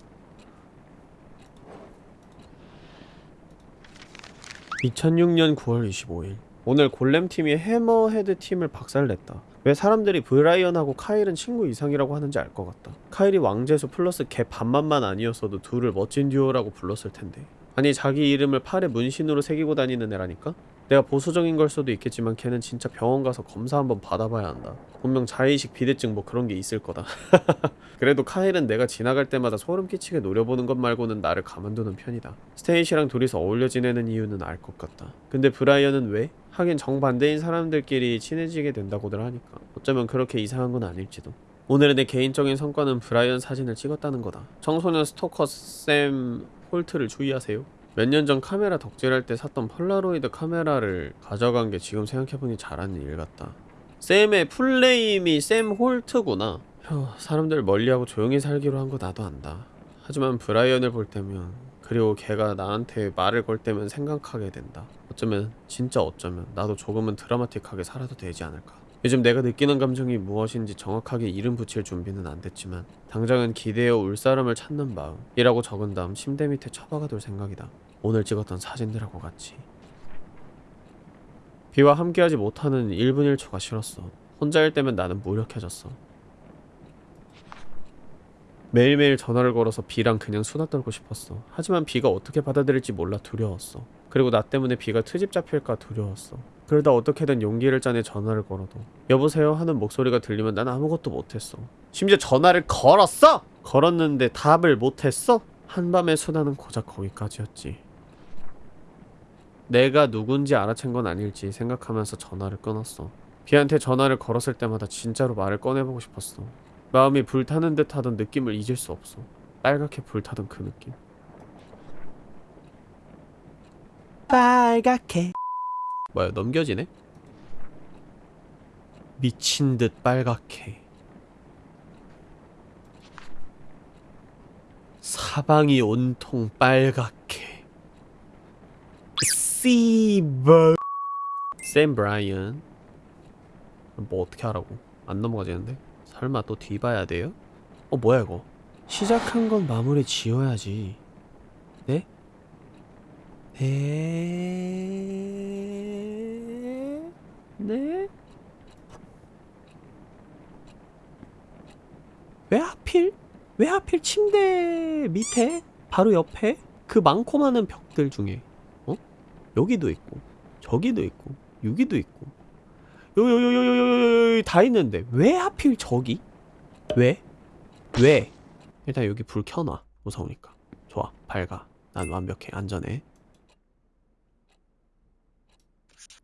2006년 9월 25일. 오늘 골렘팀이 해머헤드 팀을 박살냈다. 왜 사람들이 브라이언하고 카일은 친구 이상이라고 하는지 알 것 같다. 카일이 왕재수 플러스 개 반만만 아니었어도 둘을 멋진 듀오라고 불렀을 텐데. 아니 자기 이름을 팔에 문신으로 새기고 다니는 애라니까? 내가 보수적인 걸 수도 있겠지만 걔는 진짜 병원 가서 검사 한번 받아봐야 한다. 분명 자의식 비대증 뭐 그런 게 있을 거다. 그래도 카일은 내가 지나갈 때마다 소름 끼치게 노려보는 것 말고는 나를 가만두는 편이다. 스테이시랑 둘이서 어울려 지내는 이유는 알 것 같다. 근데 브라이언은 왜? 하긴 정반대인 사람들끼리 친해지게 된다고들 하니까 어쩌면 그렇게 이상한 건 아닐지도. 오늘의 내 개인적인 성과는 브라이언 사진을 찍었다는 거다. 청소년 스토커 샘 홀트를 주의하세요. 몇 년 전 카메라 덕질할 때 샀던 폴라로이드 카메라를 가져간 게 지금 생각해보니 잘한 일 같다. 샘의 풀네임이 샘 홀트구나. 휴, 사람들 멀리하고 조용히 살기로 한 거 나도 안다. 하지만 브라이언을 볼 때면 그리고 걔가 나한테 말을 걸 때면 생각하게 된다. 어쩌면 진짜 어쩌면 나도 조금은 드라마틱하게 살아도 되지 않을까. 요즘 내가 느끼는 감정이 무엇인지 정확하게 이름 붙일 준비는 안 됐지만 당장은 기대어 울 사람을 찾는 마음이라고 적은 다음 침대 밑에 처박아 둘 생각이다. 오늘 찍었던 사진들하고 같이. 비와 함께하지 못하는 1분 1초가 싫었어. 혼자일 때면 나는 무력해졌어. 매일매일 전화를 걸어서 비랑 그냥 수다 떨고 싶었어. 하지만 비가 어떻게 받아들일지 몰라 두려웠어. 그리고 나 때문에 비가 트집 잡힐까 두려웠어. 그러다 어떻게든 용기를 짜내 전화를 걸어도 여보세요 하는 목소리가 들리면 난 아무것도 못했어. 심지어 전화를 걸었어! 걸었는데 답을 못했어? 한밤의 수다는 고작 거기까지였지. 내가 누군지 알아챈 건 아닐지 생각하면서 전화를 끊었어. 비한테 전화를 걸었을 때마다 진짜로 말을 꺼내보고 싶었어. 마음이 불타는 듯 하던 느낌을 잊을 수 없어. 빨갛게 불타던 그 느낌. 빨갛게. 뭐야, 넘겨지네? 미친 듯 빨갛게. 사방이 온통 빨갛게. 씨버. 샘 브라이언. 뭐 어떻게 하라고? 안 넘어가지는데? 설마 또 뒤봐야 돼요? 어 뭐야 이거 시작한 건 마무리 지어야지 네? 네? 네? 왜 하필? 왜 하필 침대 밑에? 바로 옆에? 그 많고 많은 벽들 중에 어? 여기도 있고 저기도 있고 여기도 있고 요요요요요요요 다 있는데 왜 하필 저기? 왜? 왜? 일단 여기 불 켜놔 무서우니까 좋아 밝아 난 완벽해 안전해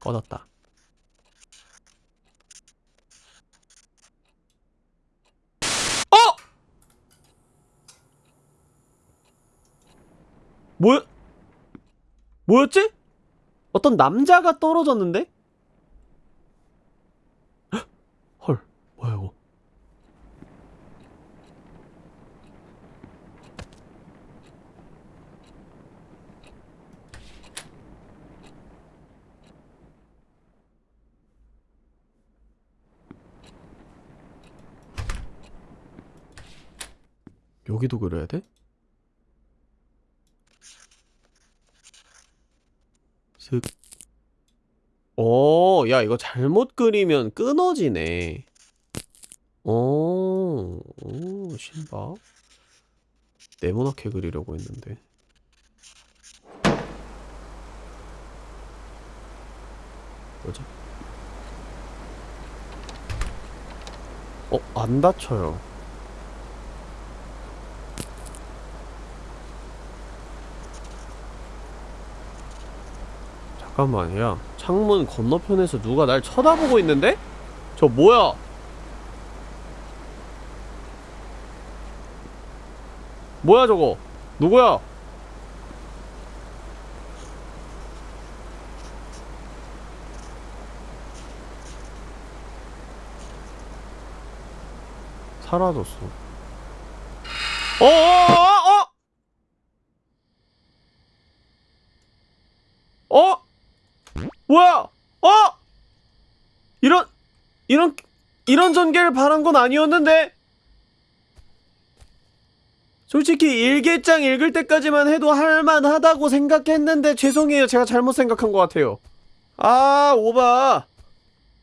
꺼졌다 어! 뭐야? 뭐였지? 어떤 남자가 떨어졌는데? 헐, 뭐야 이거? 여기도 그려야 돼? 슥. 오, 야, 이거 잘못 그리면 끊어지네. 오, 오, 신박. 네모나게 그리려고 했는데. 뭐지? 어, 안 닫혀요. 잠깐만, 야. 창문 건너편에서 누가 날 쳐다보고 있는데? 저 뭐야? 뭐야 저거? 누구야? 사라졌어. 어어어어 어! 어! 뭐야? 어! 이런 이런 이런 전개를 바란 건 아니었는데. 솔직히 일기장 읽을 때까지만 해도 할만하다고 생각했는데 죄송해요. 제가 잘못 생각한 것 같아요. 아, 오바.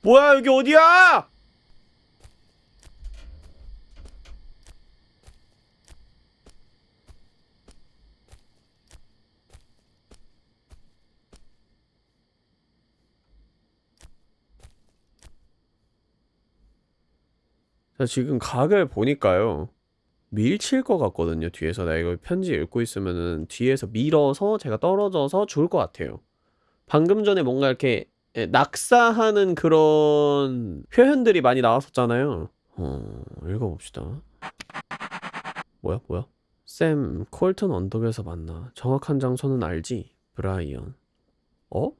뭐야, 여기 어디야? 자, 지금 각을 보니까요. 밀칠 것 같거든요. 뒤에서 내가 이거 편지 읽고 있으면은 뒤에서 밀어서 제가 떨어져서 죽을 것 같아요. 방금 전에 뭔가 이렇게 예, 낙사하는 그런 표현들이 많이 나왔었잖아요. 어, 읽어봅시다. 뭐야, 뭐야? 샘, 콜튼 언덕에서 만나. 정확한 장소는 알지? 브라이언. 어? 어?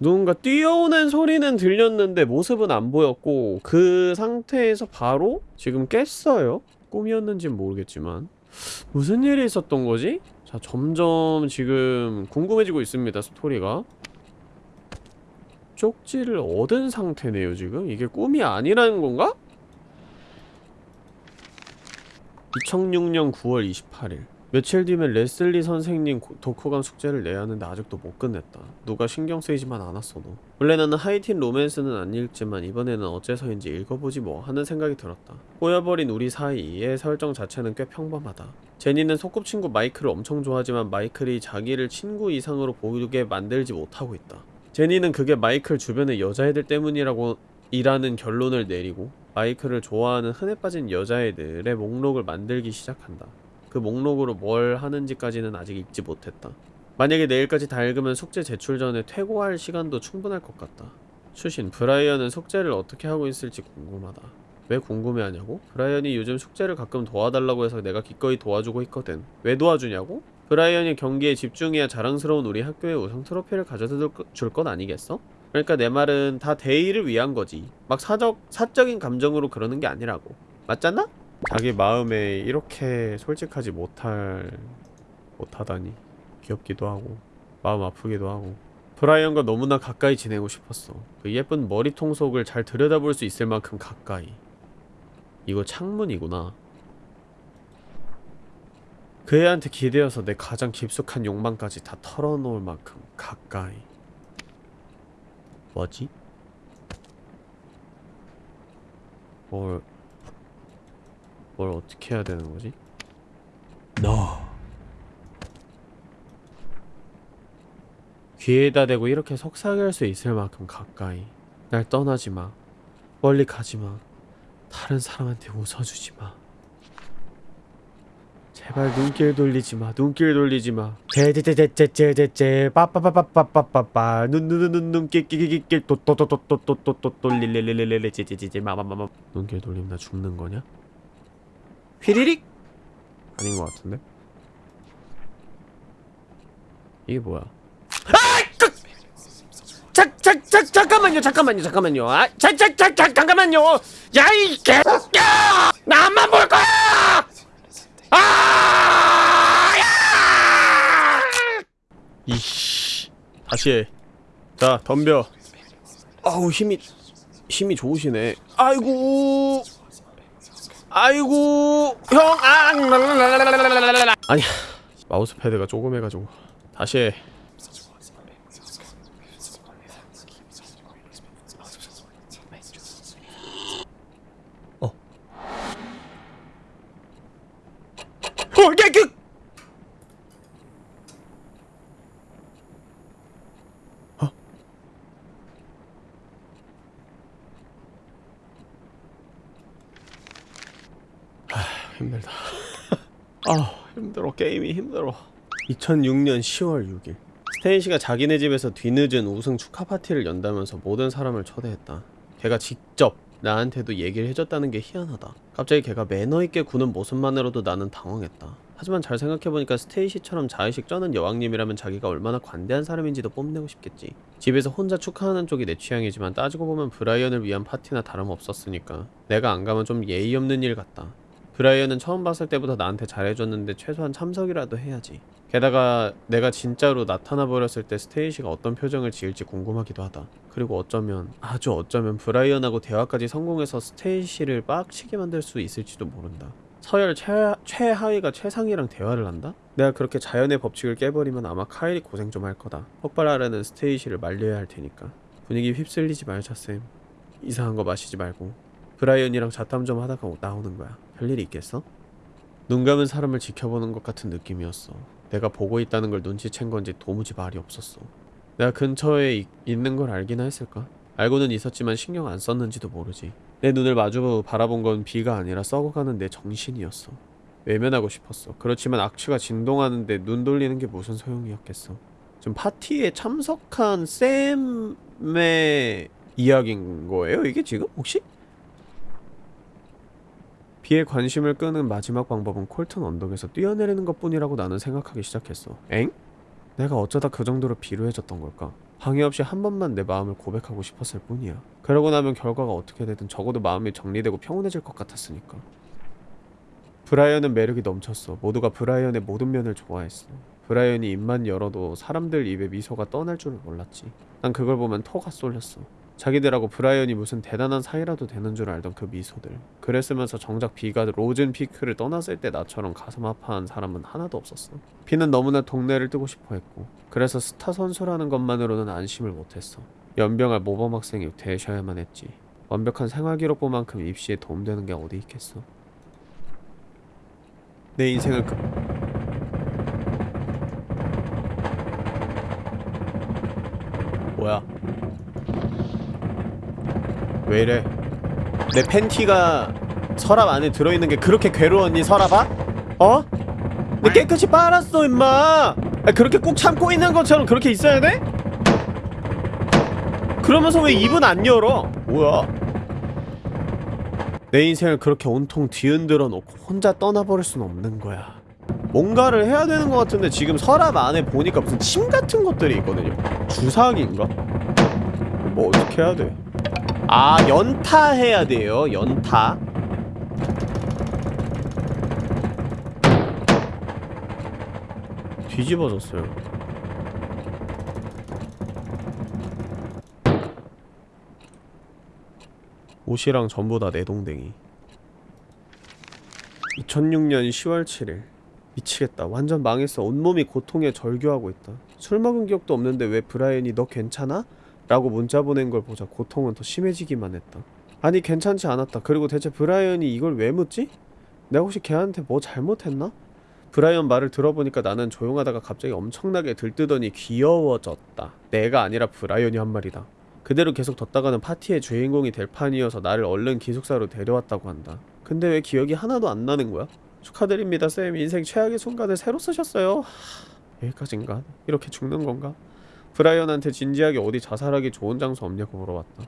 누군가 뛰어오는 소리는 들렸는데 모습은 안 보였고 그 상태에서 바로 지금 깼어요. 꿈이었는진 모르겠지만 무슨 일이 있었던 거지? 자 점점 지금 궁금해지고 있습니다 스토리가 쪽지를 얻은 상태네요 지금 이게 꿈이 아니라는 건가? 2006년 9월 28일 며칠 뒤면 레슬리 선생님 고- 독후감 숙제를 내야 하는데 아직도 못 끝냈다. 누가 신경 쓰이지만 않았어도. 원래 나는 하이틴 로맨스는 안 읽지만 이번에는 어째서인지 읽어보지 뭐 하는 생각이 들었다. 꼬여버린 우리 사이의 설정 자체는 꽤 평범하다. 제니는 소꿉친구 마이클을 엄청 좋아하지만 마이클이 자기를 친구 이상으로 보이게 만들지 못하고 있다. 제니는 그게 마이클 주변의 여자애들 때문이라고 이라는 결론을 내리고 마이클을 좋아하는 흔해 빠진 여자애들의 목록을 만들기 시작한다. 그 목록으로 뭘 하는지까지는 아직 읽지 못했다. 만약에 내일까지 다 읽으면 숙제 제출 전에 퇴고할 시간도 충분할 것 같다. 추신, 브라이언은 숙제를 어떻게 하고 있을지 궁금하다. 왜 궁금해하냐고? 브라이언이 요즘 숙제를 가끔 도와달라고 해서 내가 기꺼이 도와주고 있거든. 왜 도와주냐고? 브라이언이 경기에 집중해야 자랑스러운 우리 학교의 우승 트로피를 가져다 줄 건 아니겠어? 그러니까 내 말은 다 대의를 위한 거지. 막 사적 사적인 감정으로 그러는 게 아니라고. 맞잖아? 자기 마음에 이렇게 솔직하지 못할 못하다니 귀엽기도 하고 마음 아프기도 하고 브라이언과 너무나 가까이 지내고 싶었어. 그 예쁜 머리통 속을 잘 들여다볼 수 있을 만큼 가까이. 이거 창문이구나. 그 애한테 기대어서 내 가장 깊숙한 욕망까지 다 털어놓을 만큼 가까이. 뭐지? 뭘, 뭘 어떻게 해야 되는 거지? 너 귀에다 대고 이렇게 속삭일 수 있을 만큼 가까이. 날 떠나지 마. 멀리 가지 마. 다른 사람한테 웃어주지 마. 제발 눈길 돌리지 마. 눈길 돌리지 마. 제제제제제제제 빠빠빠빠빠빠빠 눈눈눈눈 눈길 끼끼끼끼 또또또또또또또 돌릴릴릴릴릴 제제제제 마마마마 눈길 돌리면 나 죽는 거냐? 휘리릭 아닌 것 같은데? 이게 뭐야? 자, 자, 자, 잠깐만요, 잠깐만요, 잠깐만요. 아, 자, 자, 자, 자, 잠깐만요. 야, 이 개새끼야! 나만 볼 거야! 아! 야! 이씨. 다시 해. 자, 덤벼. 아우, 힘이, 힘이 좋으시네. 아이고. 아이고. 형, 아! 아니, 마우스 패드가 조금 해가지고. 다시 해. 어, 야, 그! 어? 아, 힘들다. 아, 힘들어. 게임이 힘들어. 2006년 10월 6일. 스테이시가 자기네 집에서 뒤늦은 우승 축하 파티를 연다면서 모든 사람을 초대했다. 걔가 직접 나한테도 얘기를 해줬다는 게 희한하다. 갑자기 걔가 매너 있게 구는 모습만으로도 나는 당황했다. 하지만 잘 생각해보니까 스테이시처럼 자의식 쩌는 여왕님이라면 자기가 얼마나 관대한 사람인지도 뽐내고 싶겠지. 집에서 혼자 축하하는 쪽이 내 취향이지만 따지고 보면 브라이언을 위한 파티나 다름없었으니까. 내가 안 가면 좀 예의 없는 일 같다. 브라이언은 처음 봤을 때부터 나한테 잘해줬는데 최소한 참석이라도 해야지. 게다가 내가 진짜로 나타나 버렸을 때 스테이시가 어떤 표정을 지을지 궁금하기도 하다. 그리고 어쩌면 아주 어쩌면 브라이언하고 대화까지 성공해서 스테이시를 빡치게 만들 수 있을지도 모른다. 서열 최, 최하위가 최상위랑 대화를 한다? 내가 그렇게 자연의 법칙을 깨버리면 아마 카일이 고생 좀 할 거다. 폭발하려는 스테이시를 말려야 할 테니까. 분위기 휩쓸리지 말자 쌤. 이상한 거 마시지 말고. 브라이언이랑 자탐 좀 하다가 나오는 거야. 별일이 있겠어? 눈 감은 사람을 지켜보는 것 같은 느낌이었어. 내가 보고 있다는 걸 눈치챈 건지 도무지 말이 없었어. 내가 근처에 이- 있는 걸 알기나 했을까? 알고는 있었지만 신경 안 썼는지도 모르지. 내 눈을 마주 바라본 건 비가 아니라 썩어가는 내 정신이었어. 외면하고 싶었어. 그렇지만 악취가 진동하는데 눈 돌리는 게 무슨 소용이었겠어. 지금 파티에 참석한 쌤의 이야기인 거예요? 이게 지금 혹시? 비에 관심을 끄는 마지막 방법은 콜튼 언덕에서 뛰어내리는 것뿐이라고 나는 생각하기 시작했어. 엥? 내가 어쩌다 그 정도로 비루해졌던 걸까? 방해 없이 한 번만 내 마음을 고백하고 싶었을 뿐이야. 그러고 나면 결과가 어떻게 되든 적어도 마음이 정리되고 평온해질 것 같았으니까. 브라이언은 매력이 넘쳤어. 모두가 브라이언의 모든 면을 좋아했어. 브라이언이 입만 열어도 사람들 입에 미소가 떠날 줄을 몰랐지. 난 그걸 보면 토가 쏠렸어. 자기들하고 브라이언이 무슨 대단한 사이라도 되는 줄 알던 그 미소들. 그랬으면서 정작 비가 로즌 피크를 떠났을 때 나처럼 가슴 아파한 사람은 하나도 없었어. 비는 너무나 동네를 뜨고 싶어 했고 그래서 스타 선수라는 것만으로는 안심을 못했어. 염병할 모범 학생이 되셔야만 했지. 완벽한 생활 기록부만큼 입시에 도움되는 게 어디 있겠어. 내 인생을 그... 뭐야? 왜 이래? 내 팬티가 서랍 안에 들어있는 게 그렇게 괴로웠니 서랍아? 어? 내 깨끗이 빨았어 임마 아, 그렇게 꾹 참고 있는 것처럼 그렇게 있어야 돼? 그러면서 왜 입은 안 열어? 뭐야 내 인생을 그렇게 온통 뒤흔들어 놓고 혼자 떠나버릴 순 없는 거야 뭔가를 해야 되는 것 같은데 지금 서랍 안에 보니까 무슨 침 같은 것들이 있거든요 주사기인가? 뭐 어떻게 해야 돼? 아 연타 해야 돼요. 연타. 뒤집어졌어요. 옷이랑 전부 다 내동댕이. 2006년 10월 7일. 미치겠다. 완전 망했어. 온몸이 고통에 절규하고 있다. 술 먹은 기억도 없는데 왜 브라이언이 너 괜찮아? 라고 문자 보낸 걸 보자 고통은 더 심해지기만 했다 아니 괜찮지 않았다 그리고 대체 브라이언이 이걸 왜 묻지? 내가 혹시 걔한테 뭐 잘못했나? 브라이언 말을 들어보니까 나는 조용하다가 갑자기 엄청나게 들뜨더니 귀여워졌다 내가 아니라 브라이언이 한 말이다 그대로 계속 뒀다가는 파티의 주인공이 될 판이어서 나를 얼른 기숙사로 데려왔다고 한다 근데 왜 기억이 하나도 안 나는 거야? 축하드립니다 쌤 인생 최악의 순간을 새로 쓰셨어요 하... 여기까진가? 이렇게 죽는 건가? 브라이언한테 진지하게 어디 자살하기 좋은 장소 없냐고 물어봤다.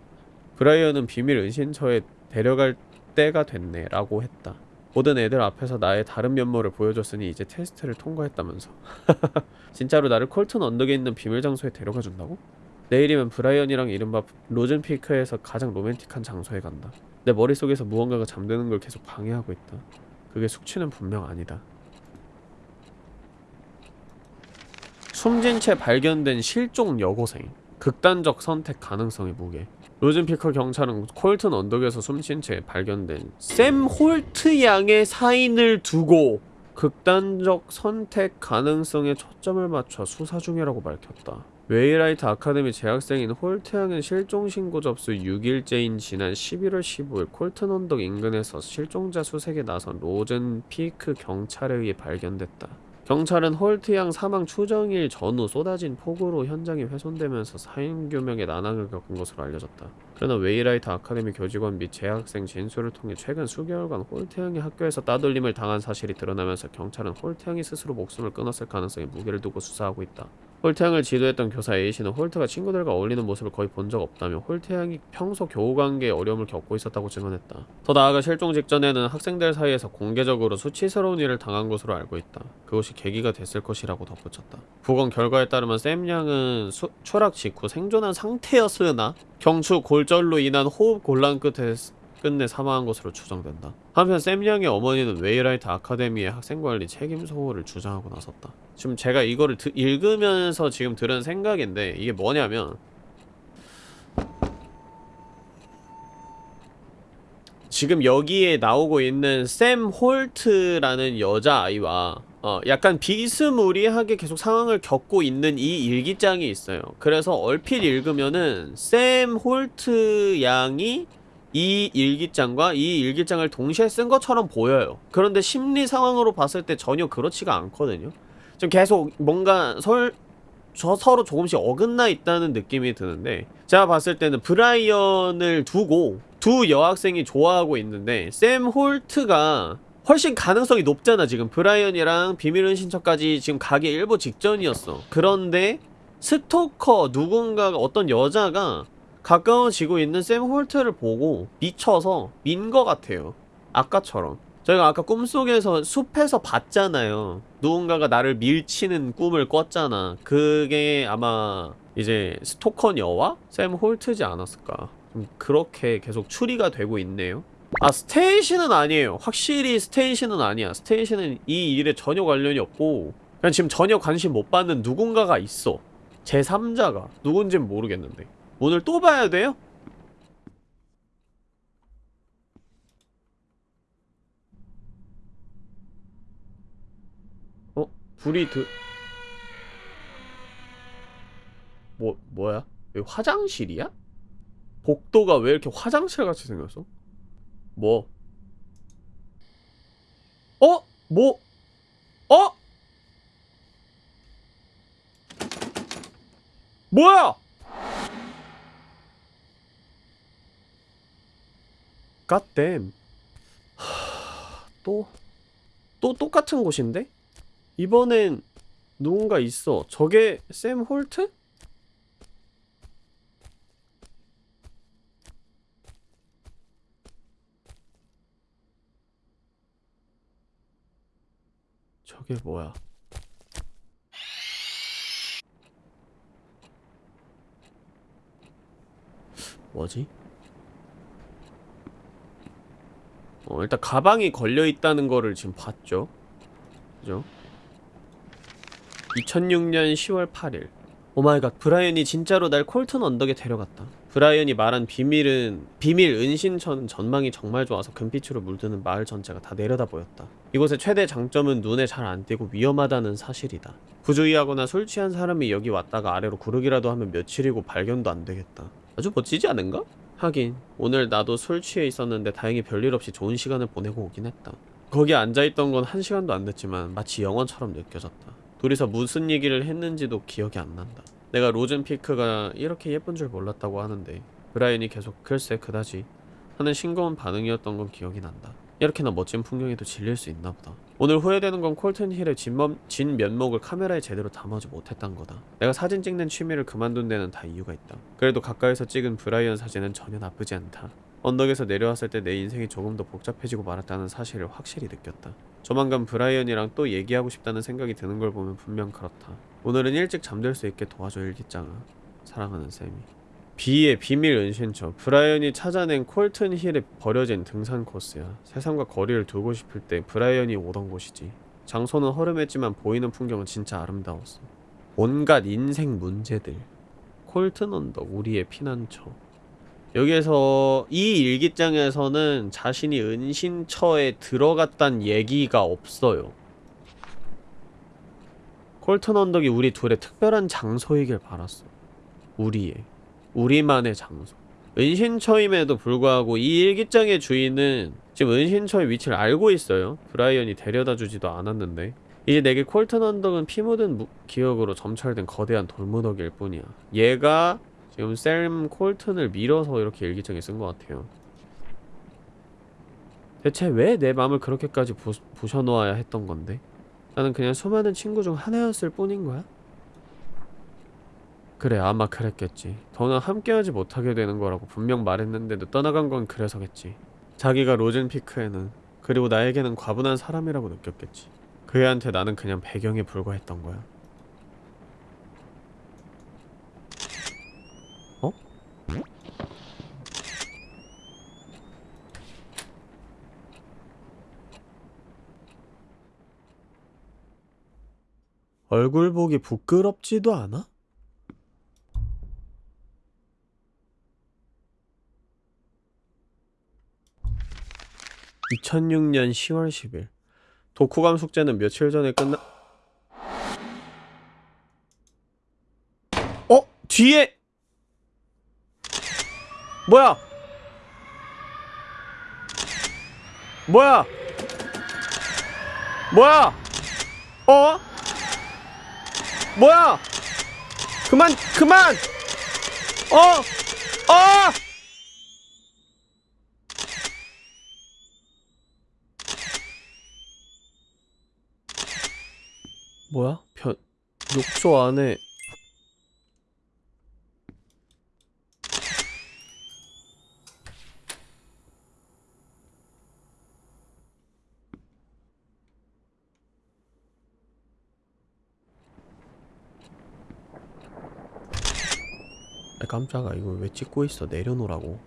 브라이언은 비밀 은신처에 데려갈 때가 됐네 라고 했다. 모든 애들 앞에서 나의 다른 면모를 보여줬으니 이제 테스트를 통과했다면서. 진짜로 나를 콜튼 언덕에 있는 비밀 장소에 데려가 준다고? 내일이면 브라이언이랑 이른바 로즌피크에서 가장 로맨틱한 장소에 간다. 내 머릿속에서 무언가가 잠드는 걸 계속 방해하고 있다. 그게 숙취는 분명 아니다. 숨진 채 발견된 실종 여고생 극단적 선택 가능성의 무게 로즌 피크 경찰은 콜튼 언덕에서 숨진 채 발견된 샘 홀트 양의 사인을 두고 극단적 선택 가능성에 초점을 맞춰 수사 중이라고 밝혔다. 웨이라이트 아카데미 재학생인 홀트 양은 실종 신고 접수 6일째인 지난 11월 15일 콜튼 언덕 인근에서 실종자 수색에 나선 로즌 피크 경찰에 의해 발견됐다. 경찰은 홀트 양 사망 추정일 전후 쏟아진 폭우로 현장이 훼손되면서 사인규명에 난항을 겪은 것으로 알려졌다. 그러나 웨이라이트 아카데미 교직원 및 재학생 진술을 통해 최근 수개월간 홀트 양이 학교에서 따돌림을 당한 사실이 드러나면서 경찰은 홀트 양이 스스로 목숨을 끊었을 가능성에 무게를 두고 수사하고 있다. 홀트 양을 지도했던 교사 A씨는 홀트가 친구들과 어울리는 모습을 거의 본 적 없다며 홀트 양이 평소 교우 관계에 어려움을 겪고 있었다고 증언했다. 더 나아가 실종 직전에는 학생들 사이에서 공개적으로 수치스러운 일을 당한 것으로 알고 있다. 그것이 계기가 됐을 것이라고 덧붙였다. 부검 결과에 따르면 샘 양은 수, 추락 직후 생존한 상태였으나 경추 골절로 인한 호흡 곤란 끝에 끝내 사망한 것으로 추정된다. 한편 샘 양의 어머니는 웨이라이트 아카데미의 학생관리 책임 소홀을 주장하고 나섰다. 지금 제가 이거를 드, 읽으면서 지금 들은 생각인데 이게 뭐냐면 지금 여기에 나오고 있는 샘 홀트라는 여자아이와 어, 약간 비스무리하게 계속 상황을 겪고 있는 이 일기장이 있어요. 그래서 얼핏 읽으면은 샘 홀트 양이 이 일기장과 이 일기장을 동시에 쓴 것처럼 보여요. 그런데 심리 상황으로 봤을 때 전혀 그렇지가 않거든요. 좀 계속 뭔가 설, 저 서로 조금씩 어긋나 있다는 느낌이 드는데 제가 봤을 때는 브라이언을 두고 두 여학생이 좋아하고 있는데 샘 홀트가 훨씬 가능성이 높잖아 지금 브라이언이랑 비밀은신처까지 지금 가기 일보 직전이었어 그런데 스토커 누군가가 어떤 여자가 가까워지고 있는 샘 홀트를 보고 미쳐서 민 것 같아요. 아까처럼. 저희가 아까 꿈속에서 숲에서 봤잖아요. 누군가가 나를 밀치는 꿈을 꿨잖아. 그게 아마 이제 스토커녀와 샘 홀트지 않았을까. 좀 그렇게 계속 추리가 되고 있네요. 아 스테이시는 아니에요. 확실히 스테이시는 아니야. 스테이시는 이 일에 전혀 관련이 없고 그냥 지금 전혀 관심 못 받는 누군가가 있어. 제3자가. 누군진 모르겠는데 오늘 또 봐야 돼요? 어? 불이 드... 뭐, 뭐야? 여기 화장실이야? 복도가 왜 이렇게 화장실 같이 생겼어? 뭐? 어? 뭐? 어? 뭐야? 갓댐 또? 또 똑같은 곳인데? 이번엔 누군가 있어 저게 샘 홀트? 저게 뭐야 뭐지? 어, 일단 가방이 걸려있다는 거를 지금 봤죠? 그죠? 2006년 10월 8일. Oh my god 브라이언이 진짜로 날 콜튼 언덕에 데려갔다. 브라이언이 말한 비밀은 비밀 은신처는 전망이 정말 좋아서 금빛으로 물드는 마을 전체가 다 내려다 보였다. 이곳의 최대 장점은 눈에 잘 안 띄고 위험하다는 사실이다. 부주의하거나 술 취한 사람이 여기 왔다가 아래로 구르기라도 하면 며칠이고 발견도 안 되겠다. 아주 멋지지 않은가? 하긴 오늘 나도 술 취해 있었는데 다행히 별일 없이 좋은 시간을 보내고 오긴 했다. 거기 앉아있던 건 한 시간도 안 됐지만 마치 영화처럼 느껴졌다. 둘이서 무슨 얘기를 했는지도 기억이 안 난다. 내가 로젠피크가 이렇게 예쁜 줄 몰랐다고 하는데 브라이언이 계속 글쎄 그다지 하는 싱거운 반응이었던 건 기억이 난다 이렇게나 멋진 풍경에도 질릴 수 있나 보다. 오늘 후회되는 건 콜튼 힐의 진면, 진 면목을 카메라에 제대로 담아지 못했단 거다. 내가 사진 찍는 취미를 그만둔 데는 다 이유가 있다. 그래도 가까이서 찍은 브라이언 사진은 전혀 나쁘지 않다. 언덕에서 내려왔을 때 내 인생이 조금 더 복잡해지고 말았다는 사실을 확실히 느꼈다. 조만간 브라이언이랑 또 얘기하고 싶다는 생각이 드는 걸 보면 분명 그렇다. 오늘은 일찍 잠들 수 있게 도와줘 일기장아. 사랑하는 쌤이 비의 비밀 은신처. 브라이언이 찾아낸 콜튼 힐에 버려진 등산 코스야. 세상과 거리를 두고 싶을 때 브라이언이 오던 곳이지. 장소는 허름했지만 보이는 풍경은 진짜 아름다웠어. 온갖 인생 문제들. 콜튼 언덕 우리의 피난처. 여기에서 이 일기장에서는 자신이 은신처에 들어갔단 얘기가 없어요. 콜튼 언덕이 우리 둘의 특별한 장소이길 바랐어. 우리의 우리만의 장소. 은신처임에도 불구하고 이 일기장의 주인은 지금 은신처의 위치를 알고 있어요. 브라이언이 데려다주지도 않았는데. 이제 내게 콜튼 언덕은 피 묻은 무- 기억으로 점철된 거대한 돌무더기일 뿐이야. 얘가 지금 샘 콜튼을 밀어서 이렇게 일기장에 쓴 것 같아요. 대체 왜 내 맘을 그렇게까지 부, 부셔놓아야 했던 건데? 나는 그냥 수많은 친구 중 하나였을 뿐인 거야? 그래 아마 그랬겠지 더는 함께하지 못하게 되는 거라고 분명 말했는데도 떠나간 건 그래서겠지 자기가 로젠피크에는 그리고 나에게는 과분한 사람이라고 느꼈겠지 그 애한테 나는 그냥 배경에 불과했던 거야 어? 얼굴 보기 부끄럽지도 않아? (2006년 10월 10일) 독후감 숙제는 며칠 전에 끝나 어? 뒤에! 뭐야? 뭐야? 뭐야? 어? 뭐야? 그만 그만! 어? 어! 뭐야? 변 욕조 안에. 아, 깜짝아. 이거 왜 찍고 있어? 내려놓으라고.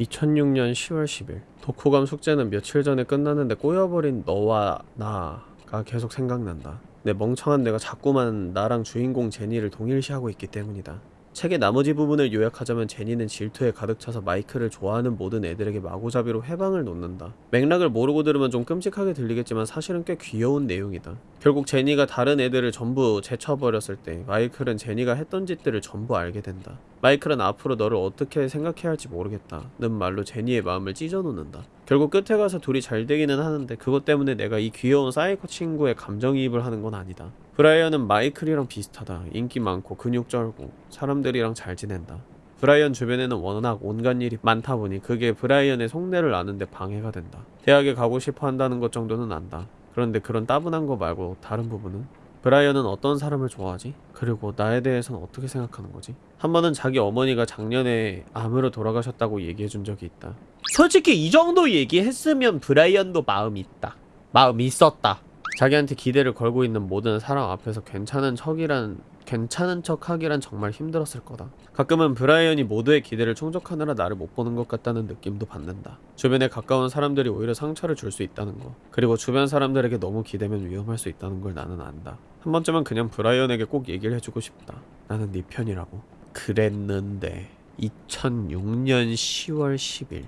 2006년 10월 10일 독후감 숙제는 며칠 전에 끝났는데 꼬여버린 너와 나가 계속 생각난다 내 멍청한 내가 자꾸만 나랑 주인공 제니를 동일시하고 있기 때문이다 책의 나머지 부분을 요약하자면 제니는 질투에 가득 차서 마이크를 좋아하는 모든 애들에게 마구잡이로 해방을 놓는다. 맥락을 모르고 들으면 좀 끔찍하게 들리겠지만 사실은 꽤 귀여운 내용이다. 결국 제니가 다른 애들을 전부 제쳐버렸을 때 마이클은 제니가 했던 짓들을 전부 알게 된다. 마이클은 앞으로 너를 어떻게 생각해야 할지 모르겠다. 는 말로 제니의 마음을 찢어놓는다. 결국 끝에 가서 둘이 잘 되기는 하는데 그것 때문에 내가 이 귀여운 사이코 친구에 감정이입을 하는 건 아니다. 브라이언은 마이클이랑 비슷하다. 인기 많고 근육 쩔고 사람들이랑 잘 지낸다. 브라이언 주변에는 워낙 온갖 일이 많다 보니 그게 브라이언의 속내를 아는데 방해가 된다. 대학에 가고 싶어 한다는 것 정도는 안다. 그런데 그런 따분한 거 말고 다른 부분은? 브라이언은 어떤 사람을 좋아하지? 그리고 나에 대해서는 어떻게 생각하는 거지? 한 번은 자기 어머니가 작년에 암으로 돌아가셨다고 얘기해 준 적이 있다. 솔직히 이 정도 얘기했으면 브라이언도 마음이 있다. 마음이 있었다. 자기한테 기대를 걸고 있는 모든 사람 앞에서 괜찮은 척이란 괜찮은 척 하기란 정말 힘들었을 거다. 가끔은 브라이언이 모두의 기대를 충족하느라 나를 못 보는 것 같다는 느낌도 받는다. 주변에 가까운 사람들이 오히려 상처를 줄 수 있다는 거. 그리고 주변 사람들에게 너무 기대면 위험할 수 있다는 걸 나는 안다. 한 번쯤은 그냥 브라이언에게 꼭 얘기를 해주고 싶다. 나는 네 편이라고. 그랬는데 2006년 10월 10일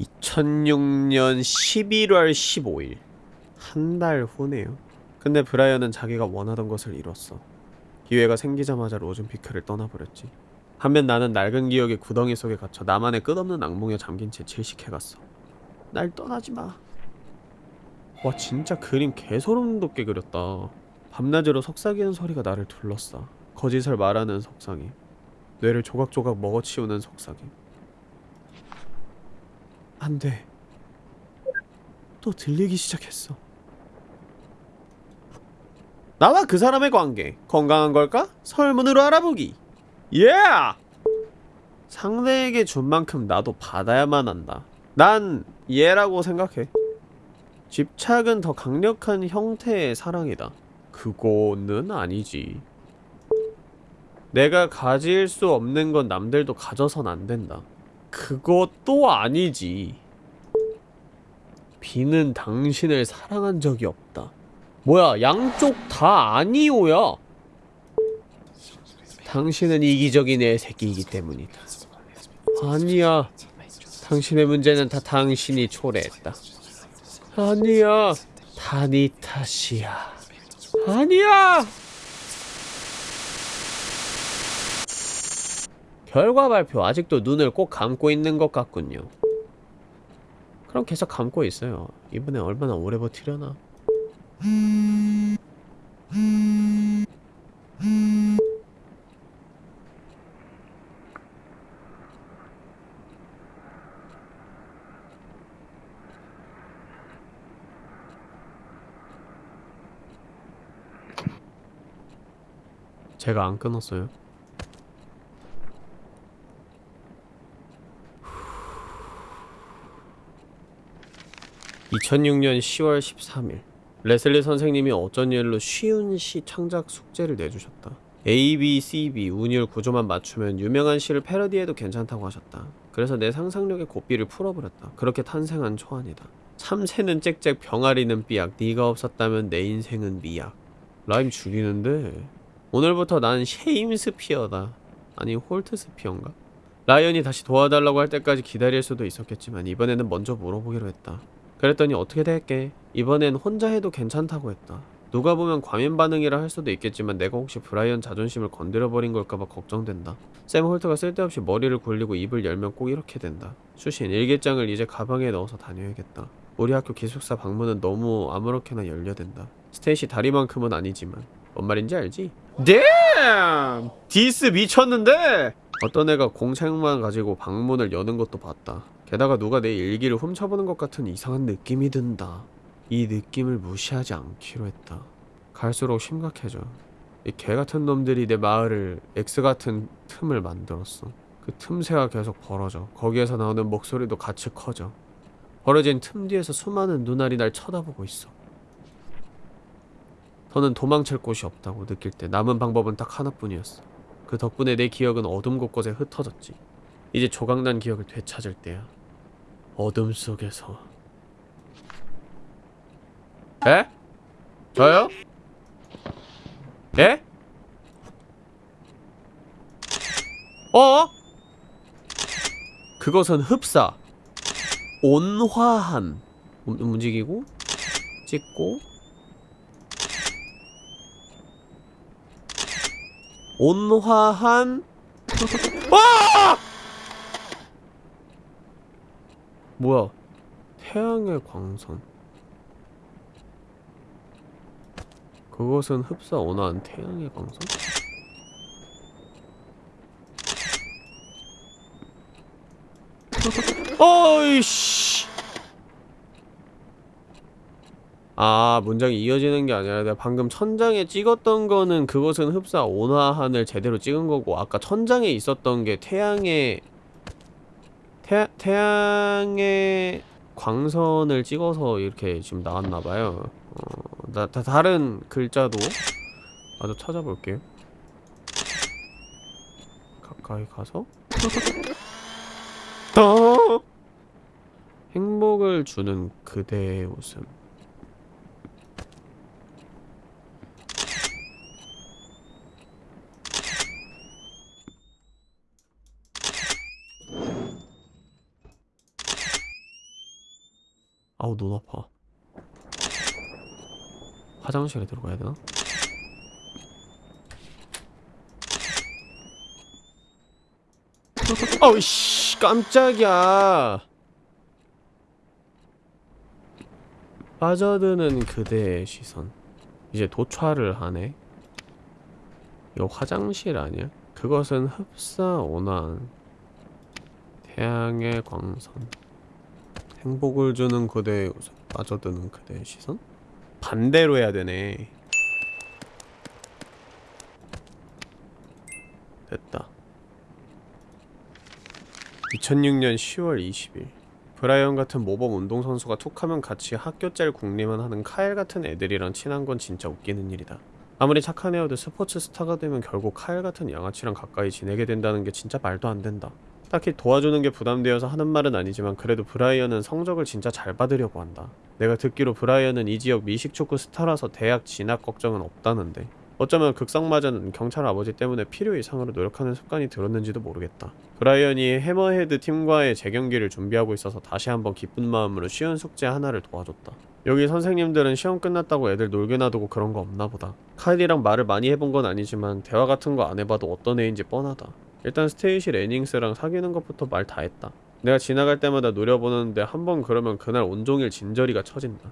2006년 11월 15일 한 달 후네요. 근데 브라이언은 자기가 원하던 것을 이뤘어. 기회가 생기자마자 로즌피크를 떠나버렸지. 반면 나는 낡은 기억의 구덩이 속에 갇혀 나만의 끝없는 악몽에 잠긴 채 질식해갔어. 날 떠나지 마. 와 진짜 그림 개소름 돋게 그렸다. 밤낮으로 속삭이는 소리가 나를 둘러싸. 거짓을 말하는 속삭임. 뇌를 조각조각 먹어치우는 속삭임. 안 돼. 또 들리기 시작했어. 나와 그 사람의 관계 건강한 걸까? 설문으로 알아보기. 예! 상대에게 준 만큼 나도 받아야만 한다. 난 얘라고 생각해. 집착은 더 강력한 형태의 사랑이다. 그거는 아니지. 내가 가질 수 없는 건 남들도 가져선 안 된다. 그것도 아니지. 비는 당신을 사랑한 적이 없다. 뭐야, 양쪽 다 아니오야. 당신은 이기적인 애 새끼이기 때문이다. 아니야. 당신의 문제는 다 당신이 초래했다. 아니야. 다 네 탓이야. 아니야. 결과 발표 아직도 눈을 꼭 감고 있는 것 같군요. 그럼 계속 감고 있어요. 이번에 얼마나 오래 버티려나? 제가 안 끊었어요. 2006년 10월 13일 레슬리 선생님이 어쩐 일로 쉬운 시 창작 숙제를 내주셨다. A, B, C, B 운율 구조만 맞추면 유명한 시를 패러디해도 괜찮다고 하셨다. 그래서 내 상상력의 고삐를 풀어버렸다. 그렇게 탄생한 초안이다. 참새는 짹짹 병아리는 삐약 네가 없었다면 내 인생은 미약 라임 죽이는데 오늘부터 난 쉐임스피어다. 아니 홀트스피어인가? 브라이언이 다시 도와달라고 할 때까지 기다릴 수도 있었겠지만 이번에는 먼저 물어보기로 했다. 그랬더니 어떻게 될게? 이번엔 혼자 해도 괜찮다고 했다. 누가 보면 과민 반응이라 할 수도 있겠지만 내가 혹시 브라이언 자존심을 건드려버린 걸까봐 걱정된다. 샘 홀트가 쓸데없이 머리를 굴리고 입을 열면 꼭 이렇게 된다. 추신 일기장을 이제 가방에 넣어서 다녀야겠다. 우리 학교 기숙사 방문은 너무 아무렇게나 열려댄다. 스테이시 다리만큼은 아니지만 뭔 말인지 알지? Damn! This 미쳤는데? 어떤 애가 공책만 가지고 방문을 여는 것도 봤다. 게다가 누가 내 일기를 훔쳐보는 것 같은 이상한 느낌이 든다. 이 느낌을 무시하지 않기로 했다. 갈수록 심각해져. 이 개 같은 놈들이 내 마음에 X 같은 틈을 만들었어. 그 틈새가 계속 벌어져. 거기에서 나오는 목소리도 같이 커져. 벌어진 틈 뒤에서 수많은 눈알이 날 쳐다보고 있어. 더는 도망칠 곳이 없다고 느낄 때 남은 방법은 딱 하나뿐이었어. 그 덕분에 내 기억은 어둠 곳곳에 흩어졌지. 이제 조각난 기억을 되찾을 때야. 어둠 속에서. 에? 저요? 예? 어? 그것은 흡사. 온화한. 움- 움직이고, 찍고, 온화한 와! 뭐야? 태양의 광선. 그것은 흡사 온화한 태양의 광선? 어이씨. 아 문장이 이어지는 게 아니라 내가 방금 천장에 찍었던 거는 그것은 흡사 온화한을 제대로 찍은 거고 아까 천장에 있었던 게 태양의 태, 태양의 광선을 찍어서 이렇게 지금 나왔나 봐요. 어, 나, 다, 다른 글자도 마저 찾아볼게요. 가까이 가서 더 행복을 주는 그대의 웃음. 아우 눈 아파. 화장실에 들어가야 되나? 어이씨 깜짝이야. 빠져드는 그대의 시선. 이제 도착을 하네. 이거 화장실 아니야? 그것은 흡사 온화한 태양의 광선 행복을 주는 그대의 웃음 빠져드는 그대의 시선? 반대로 해야 되네. 됐다. 2006년 10월 20일. 브라이언 같은 모범 운동선수가 툭하면 같이 학교 짤 국리만 하는 카일 같은 애들이랑 친한 건 진짜 웃기는 일이다. 아무리 착한 애여도 스포츠 스타가 되면 결국 카일 같은 양아치랑 가까이 지내게 된다는 게 진짜 말도 안 된다 딱히 도와주는 게 부담되어서 하는 말은 아니지만 그래도 브라이언은 성적을 진짜 잘 받으려고 한다. 내가 듣기로 브라이언은 이 지역 미식축구 스타라서 대학 진학 걱정은 없다는데 어쩌면 극성맞은 경찰 아버지 때문에 필요 이상으로 노력하는 습관이 들었는지도 모르겠다. 브라이언이 해머헤드 팀과의 재경기를 준비하고 있어서 다시 한번 기쁜 마음으로 쉬운 숙제 하나를 도와줬다. 여기 선생님들은 시험 끝났다고 애들 놀게 놔두고 그런 거 없나 보다. 카일이랑 말을 많이 해본 건 아니지만 대화 같은 거 안 해봐도 어떤 애인지 뻔하다. 일단 스테이시 레닝스랑 사귀는 것부터 말 다 했다. 내가 지나갈 때마다 노려보는데 한 번 그러면 그날 온종일 진저리가 쳐진다.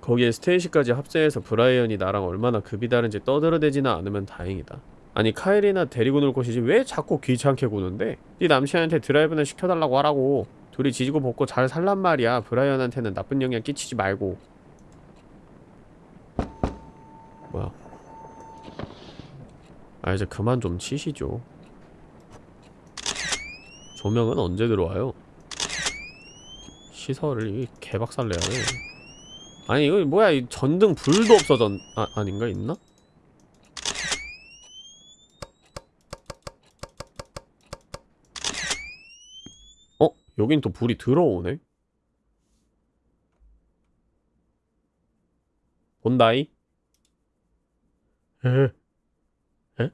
거기에 스테이시까지 합세해서 브라이언이 나랑 얼마나 급이 다른지 떠들어대지나 않으면 다행이다. 아니 카일이나 데리고 놀 것이지 왜 자꾸 귀찮게 구는데? 네 남친한테 드라이브나 시켜달라고 하라고. 둘이 지지고 볶고 잘 살란 말이야. 브라이언한테는 나쁜 영향 끼치지 말고. 뭐야? 아 이제 그만 좀 치시죠. 조명은 언제 들어와요? 시설을 이 개박살 내야 돼. 아니 이거 뭐야 이 전등 불도 없어졌 아 아닌가 있나? 어 여긴 또 불이 들어오네. 본다이? 에? 에?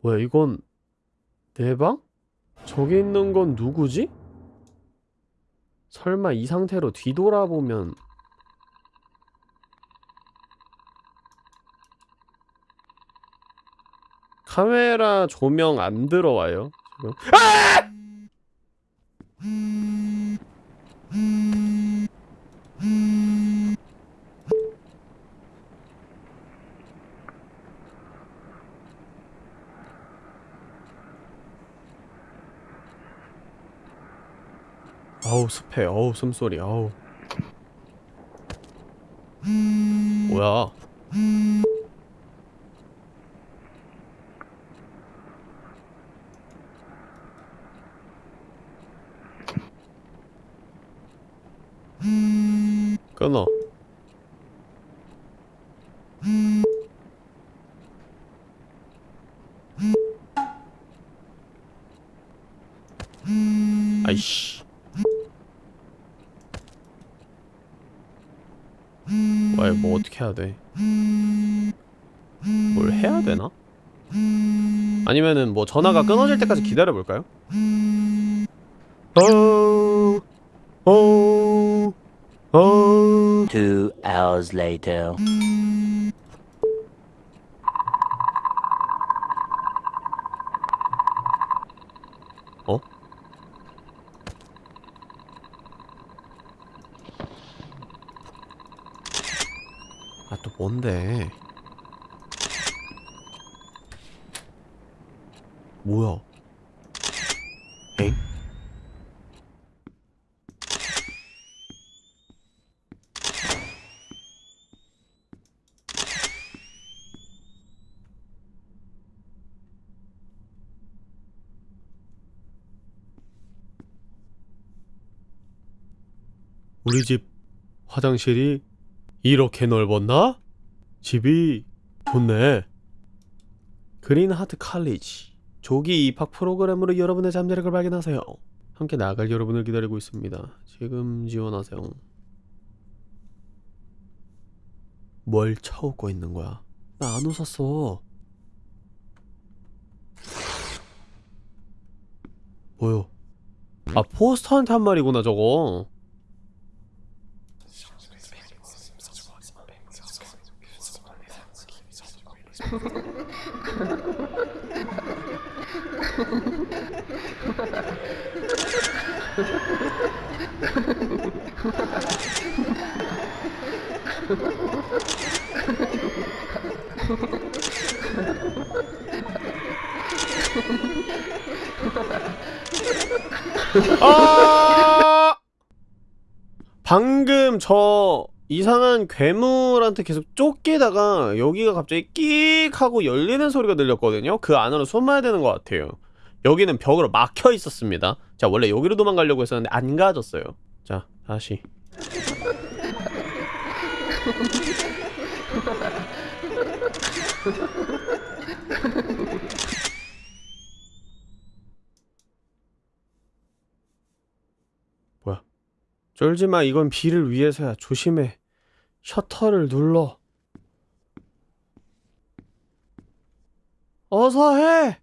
뭐야 이건 내 방? 저기 있는 건 누구지? 설마 이 상태로 뒤돌아보면 카메라 조명 안 들어와요? 지금? 아! 우 습해. 아우 숨소리. 아우. 뭐야? 끊어. 아이씨. 왜, 뭐 어떻게 해야 돼? 뭘 해야 되나? 아니면은 뭐 전화가 끊어질 때까지 기다려 볼까요? 어, 어, 어. Two hours later. 어? 아, 또 뭔데? 뭐야? 엥? 우리 집 화장실이 이렇게 넓었나? 집이 좋네. 그린하트 칼리지 조기 입학 프로그램으로 여러분의 잠재력을 발견하세요. 함께 나갈 여러분을 기다리고 있습니다. 지금 지원하세요. 뭘 쳐웃고 있는 거야? 나 안 웃었어. 뭐요? 아 포스터한테 한 말이구나 저거. 아! 방금 저 이상한 괴물한테 계속 쫓기다가 여기가 갑자기 끽 하고 열리는 소리가 들렸거든요. 그 안으로 숨어야 되는 것 같아요. 여기는 벽으로 막혀 있었습니다. 자, 원래 여기로 도망가려고 했었는데 안 가졌어요. 자, 다시. 뭐야? 쫄지마. 이건 비를 위해서야. 조심해. 셔터를 눌러. 어서 해.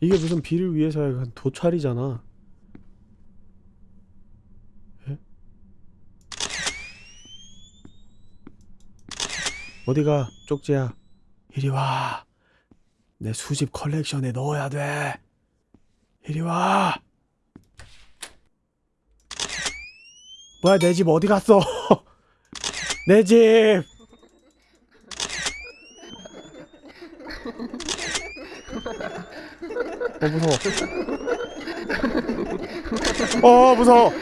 이게 무슨 비를 위해서야. 이건 도찰이잖아. 에? 어디가 쪽지야 이리 와. 내 수집 컬렉션에 넣어야 돼. 이리 와. 뭐야, 내 집 어디 갔어? 내 집! 어, 무서워. 어, 무서워.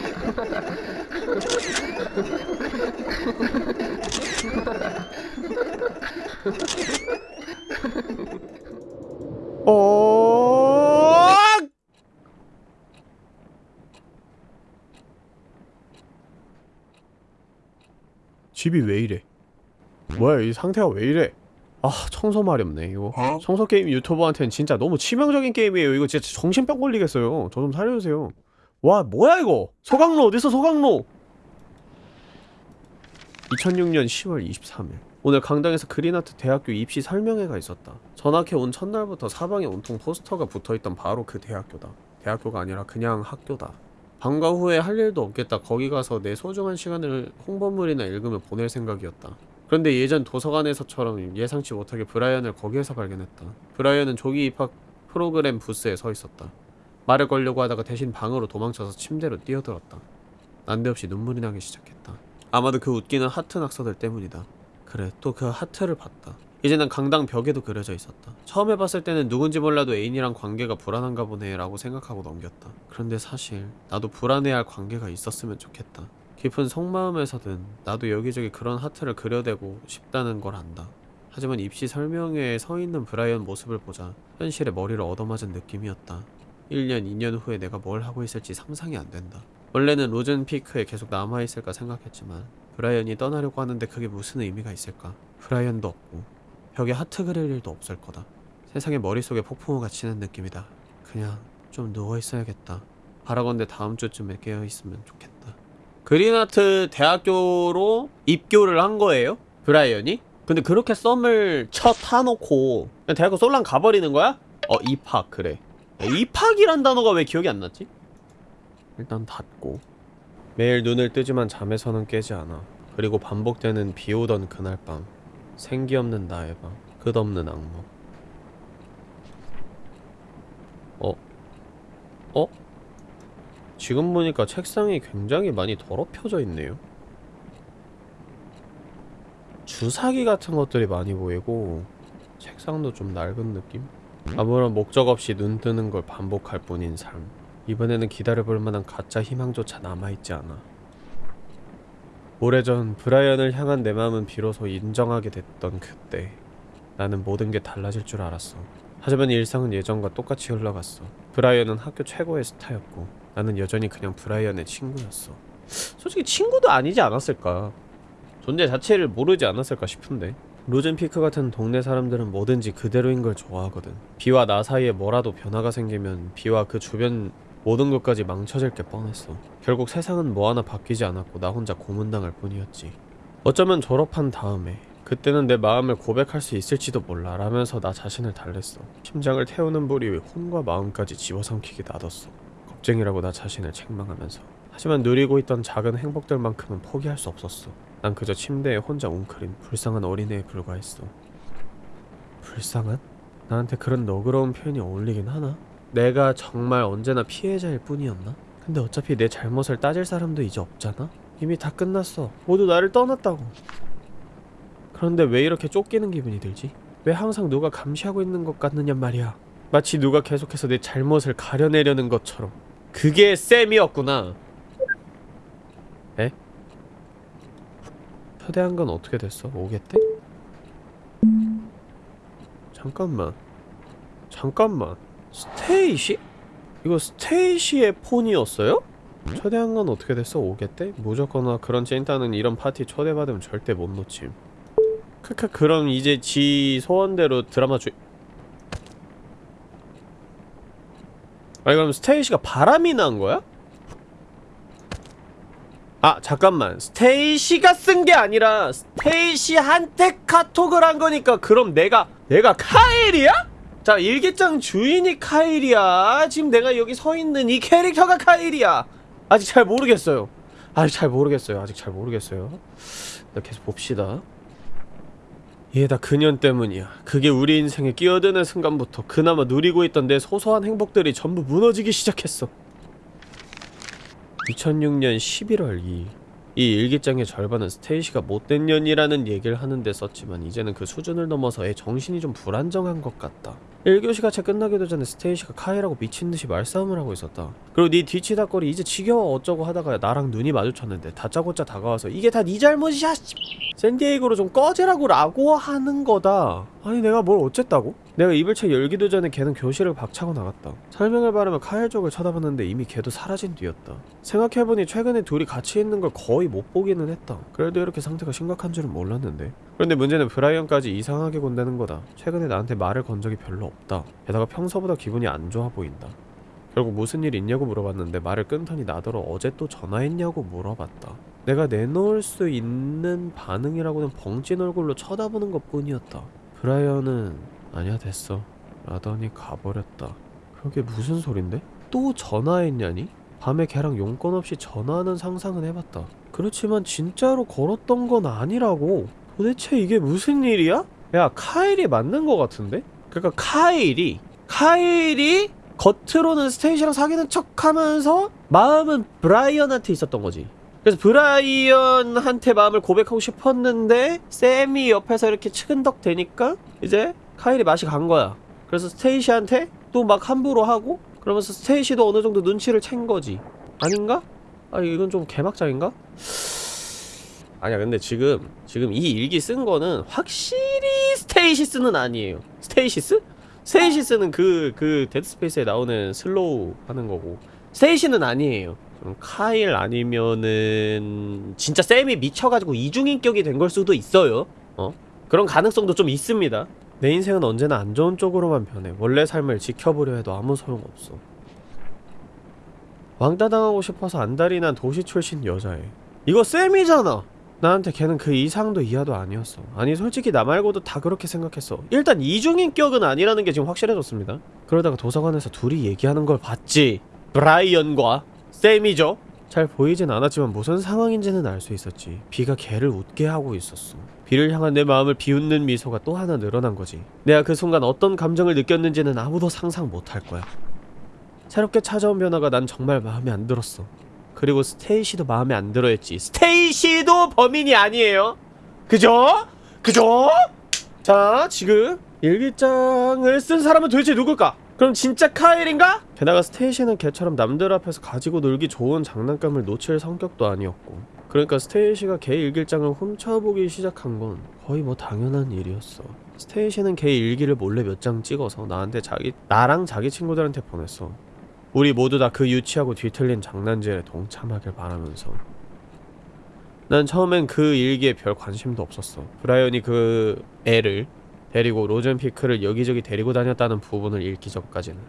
어. 집이 왜 이래? 뭐야 이 상태가 왜 이래? 아 청소 마렵네 이거. 청소 게임 유튜버한테는 진짜 너무 치명적인 게임이에요. 이거 진짜 정신병 걸리겠어요. 저 좀 살려주세요. 와 뭐야 이거? 소강로 어딨어 소강로? 2006년 10월 23일 오늘 강당에서 그린아트 대학교 입시 설명회가 있었다 전학해 온 첫날부터 사방에 온통 포스터가 붙어있던 바로 그 대학교다 대학교가 아니라 그냥 학교다 방과 후에 할 일도 없겠다. 거기 가서 내 소중한 시간을 홍보물이나 읽으며 보낼 생각이었다. 그런데 예전 도서관에서처럼 예상치 못하게 브라이언을 거기에서 발견했다. 브라이언은 조기 입학 프로그램 부스에 서 있었다. 말을 걸려고 하다가 대신 방으로 도망쳐서 침대로 뛰어들었다. 난데없이 눈물이 나기 시작했다. 아마도 그 웃기는 하트 낙서들 때문이다. 그래, 또 그 하트를 봤다. 이제 난 강당 벽에도 그려져 있었다. 처음에 봤을 때는 누군지 몰라도 애인이랑 관계가 불안한가 보네 라고 생각하고 넘겼다. 그런데 사실 나도 불안해할 관계가 있었으면 좋겠다. 깊은 속마음에서든 나도 여기저기 그런 하트를 그려대고 싶다는 걸 안다. 하지만 입시 설명회에 서 있는 브라이언 모습을 보자 현실에 머리를 얻어맞은 느낌이었다. 1년, 2년 후에 내가 뭘 하고 있을지 상상이 안 된다. 원래는 로젠피크에 계속 남아있을까 생각했지만 브라이언이 떠나려고 하는데 그게 무슨 의미가 있을까? 브라이언도 없고 벽에 하트 그릴 일도 없을 거다. 세상에 머릿속에 폭풍우가 치는 느낌이다. 그냥 좀 누워있어야겠다. 바라건대 다음 주쯤에 깨어있으면 좋겠다. 그린아트 대학교로 입교를 한 거예요? 브라이언이? 근데 그렇게 썸을 쳐 타놓고 그냥 대학교 홀랑 가버리는 거야? 어 입학 그래 입학이란 단어가 왜 기억이 안 났지? 일단 닫고. 매일 눈을 뜨지만 잠에서는 깨지 않아. 그리고 반복되는 비 오던 그날 밤. 생기 없는 나의 밤. 끝없는 악몽. 어? 어? 지금 보니까 책상이 굉장히 많이 더럽혀져 있네요. 주사기 같은 것들이 많이 보이고 책상도 좀 낡은 느낌? 아무런 목적 없이 눈 뜨는 걸 반복할 뿐인 삶 이번에는 기다려볼 만한 가짜 희망조차 남아있지 않아. 오래전 브라이언을 향한 내 마음은 비로소 인정하게 됐던 그때 나는 모든 게 달라질 줄 알았어. 하지만 일상은 예전과 똑같이 흘러갔어. 브라이언은 학교 최고의 스타였고 나는 여전히 그냥 브라이언의 친구였어. 솔직히 친구도 아니지 않았을까? 존재 자체를 모르지 않았을까 싶은데. 로젠피크 같은 동네 사람들은 뭐든지 그대로인 걸 좋아하거든. 비와 나 사이에 뭐라도 변화가 생기면 비와 그 주변 모든 것까지 망쳐질 게 뻔했어. 결국 세상은 뭐 하나 바뀌지 않았고 나 혼자 고문당할 뿐이었지. 어쩌면 졸업한 다음에 그때는 내 마음을 고백할 수 있을지도 몰라 라면서 나 자신을 달랬어. 심장을 태우는 불이 혼과 마음까지 집어삼키게 놔뒀어. 겁쟁이라고 나 자신을 책망하면서. 하지만 누리고 있던 작은 행복들만큼은 포기할 수 없었어. 난 그저 침대에 혼자 웅크린 불쌍한 어린애에 불과했어. 불쌍한? 나한테 그런 너그러운 표현이 어울리긴 하나? 내가 정말 언제나 피해자일 뿐이었나? 근데 어차피 내 잘못을 따질 사람도 이제 없잖아? 이미 다 끝났어 모두 나를 떠났다고 그런데 왜 이렇게 쫓기는 기분이 들지? 왜 항상 누가 감시하고 있는 것 같느냐 말이야 마치 누가 계속해서 내 잘못을 가려내려는 것처럼 그게 쌤이었구나 에? 초대한 건 어떻게 됐어? 오겠대? 잠깐만 잠깐만 스테이시? 이거 스테이시의 폰이었어요? 초대한 건 어떻게 됐어? 오겠대? 무조건나 그런 찐따는 이런 파티 초대받으면 절대 못 놓침 크크 그럼 이제 지 소원대로 드라마 주... 아니 그럼 스테이시가 바람이 난 거야? 아 잠깐만 스테이시가 쓴 게 아니라 스테이시한테 카톡을 한 거니까 그럼 내가 내가 카일이야? 자 일기장 주인이 카일이야. 지금 내가 여기 서 있는 이 캐릭터가 카일이야. 아직 잘 모르겠어요. 아직 잘 모르겠어요. 아직 잘 모르겠어요. 나 계속 봅시다. 이게 다 그년 때문이야. 그게 우리 인생에 끼어드는 순간부터 그나마 누리고 있던 내 소소한 행복들이 전부 무너지기 시작했어. 2006년 11월 2일 이 일기장의 절반은 스테이시가 못된 년이라는 얘기를 하는데 썼지만 이제는 그 수준을 넘어서 애 정신이 좀 불안정한 것 같다 1교시가 채 끝나기도 전에 스테이시가 카이라고 미친듯이 말싸움을 하고 있었다. 그리고 네 뒤치다거리 이제 지겨워 어쩌고 하다가 나랑 눈이 마주쳤는데 다짜고짜 다가와서 이게 다 네 잘못이야 씨. 샌디에이고로 좀 꺼지라고 라고 하는 거다. 아니 내가 뭘 어쨌다고? 내가 입을 채 열기도 전에 걔는 교실을 박차고 나갔다. 설명을 바르며 카일 쪽을 쳐다봤는데 이미 걔도 사라진 뒤였다. 생각해보니 최근에 둘이 같이 있는 걸 거의 못 보기는 했다. 그래도 이렇게 상태가 심각한 줄은 몰랐는데. 그런데 문제는 브라이언까지 이상하게 군다는 거다. 최근에 나한테 말을 건 적이 별로 없다 게다가 평소보다 기분이 안 좋아 보인다 결국 무슨 일 있냐고 물어봤는데 말을 끊더니 나더러 어제 또 전화했냐고 물어봤다 내가 내놓을 수 있는 반응이라고는 벙찐 얼굴로 쳐다보는 것 뿐이었다 브라이언은 아니야 됐어 라더니 가버렸다 그게 무슨 소린데? 또 전화했냐니? 밤에 걔랑 용건 없이 전화하는 상상은 해봤다. 그렇지만 진짜로 걸었던 건 아니라고. 도대체 이게 무슨 일이야? 야 카일이 맞는 거 같은데? 그러니까 카일이 카일이 겉으로는 스테이시랑 사귀는 척하면서 마음은 브라이언한테 있었던 거지. 그래서 브라이언한테 마음을 고백하고 싶었는데 샘이 옆에서 이렇게 치근덕대니까 이제 카일이 맛이 간 거야. 그래서 스테이시한테 또 막 함부로 하고 그러면서 스테이시도 어느 정도 눈치를 챈 거지. 아닌가? 아 이건 좀 개막장인가? 아니야 근데 지금 지금 이 일기 쓴 거는 확실히 스테이시스는 아니에요. Stasis? Stasis는 그 그 데드스페이스에 나오는 slow 하는 거고 스테이시는 아니에요. 카일 아니면은 진짜 쌤이 미쳐가지고 이중인격이 된 걸 수도 있어요. 어? 그런 가능성도 좀 있습니다. 내 인생은 언제나 안 좋은 쪽으로만 변해. 원래 삶을 지켜보려 해도 아무 소용없어. 왕따 당하고 싶어서 안달이 난 도시 출신 여자애. 이거 쌤이잖아. 나한테 걔는 그 이상도 이하도 아니었어. 아니 솔직히 나 말고도 다 그렇게 생각했어. 일단 이중인격은 아니라는 게 지금 확실해졌습니다. 그러다가 도서관에서 둘이 얘기하는 걸 봤지. 브라이언과 쌤이죠. 잘 보이진 않았지만 무슨 상황인지는 알 수 있었지. 비가 걔를 웃게 하고 있었어. 비를 향한 내 마음을 비웃는 미소가 또 하나 늘어난 거지. 내가 그 순간 어떤 감정을 느꼈는지는 아무도 상상 못할 거야. 새롭게 찾아온 변화가 난 정말 마음에 안 들었어. 그리고 스테이시도 마음에 안 들어했지. 스테이시도 범인이 아니에요. 그죠? 그죠? 자, 지금 일기장을 쓴 사람은 도대체 누굴까? 그럼 진짜 카일인가? 게다가 스테이시는 걔처럼 남들 앞에서 가지고 놀기 좋은 장난감을 놓칠 성격도 아니었고 그러니까 스테이시가 걔 일기장을 훔쳐보기 시작한 건 거의 뭐 당연한 일이었어 스테이시는 걔 일기를 몰래 몇 장 찍어서 나한테 자기 나랑 자기 친구들한테 보냈어 우리 모두 다 그 유치하고 뒤틀린 장난질에 동참하길 바라면서. 난 처음엔 그 일기에 별 관심도 없었어. 브라이언이 그 애를 데리고 로젠피크를 여기저기 데리고 다녔다는 부분을 읽기 전까지는.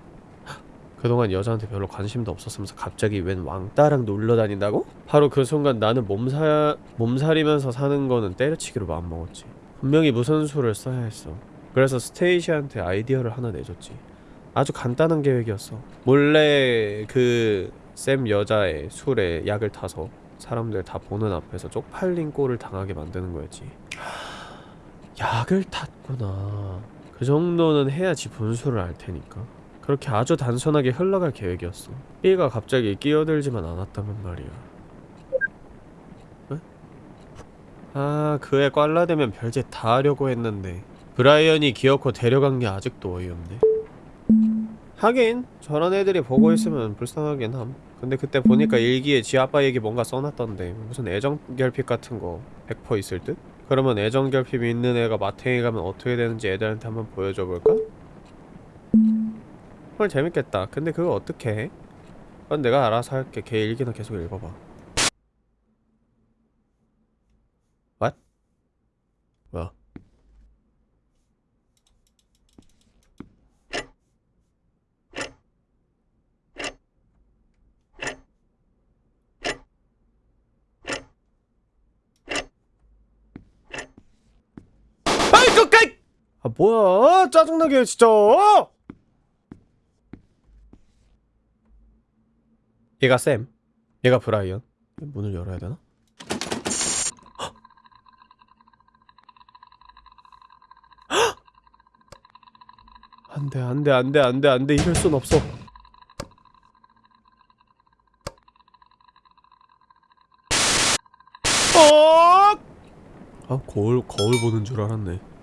그동안 여자한테 별로 관심도 없었으면서 갑자기 웬 왕따랑 놀러 다닌다고? 바로 그 순간 나는 몸사, 몸살이면서 사는 거는 때려치기로 마음먹었지. 분명히 무슨 수를 써야 했어. 그래서 스테이시한테 아이디어를 하나 내줬지 아주 간단한 계획이었어 몰래 그 쌤 여자의 술에 약을 타서 사람들 다 보는 앞에서 쪽팔린 꼴을 당하게 만드는 거였지 약을 탔구나. 그 정도는 해야지 분수를 알 테니까. 그렇게 아주 단순하게 흘러갈 계획이었어. B가 갑자기 끼어들지만 않았다면 말이야. 에? 아, 그애 꽐라되면 별짓 다 하려고 했는데 브라이언이 기어코 데려간 게 아직도 어이없네. 하긴 저런 애들이 보고 있으면 불쌍하긴 함. 근데 그때 보니까 일기에 지 아빠 얘기 뭔가 써놨던데 무슨 애정 결핍 같은 거 100% 있을 듯? 그러면 애정 결핍이 있는 애가 마탱이 가면 어떻게 되는지 애들한테 한번 보여줘 볼까? 헐 재밌겠다. 근데 그거 어떻게 해? 그건 내가 알아서 할게. 걔 일기나 계속 읽어봐. What? 뭐야? 아이 끝까지! 아 뭐야 짜증나게 해, 진짜 얘가 샘 얘가 브라이언 문을 열어야 되나? 안돼 안돼 안돼 안돼 안돼 이럴 순 없어 어! 아 거울 거울 보는 줄 알았네.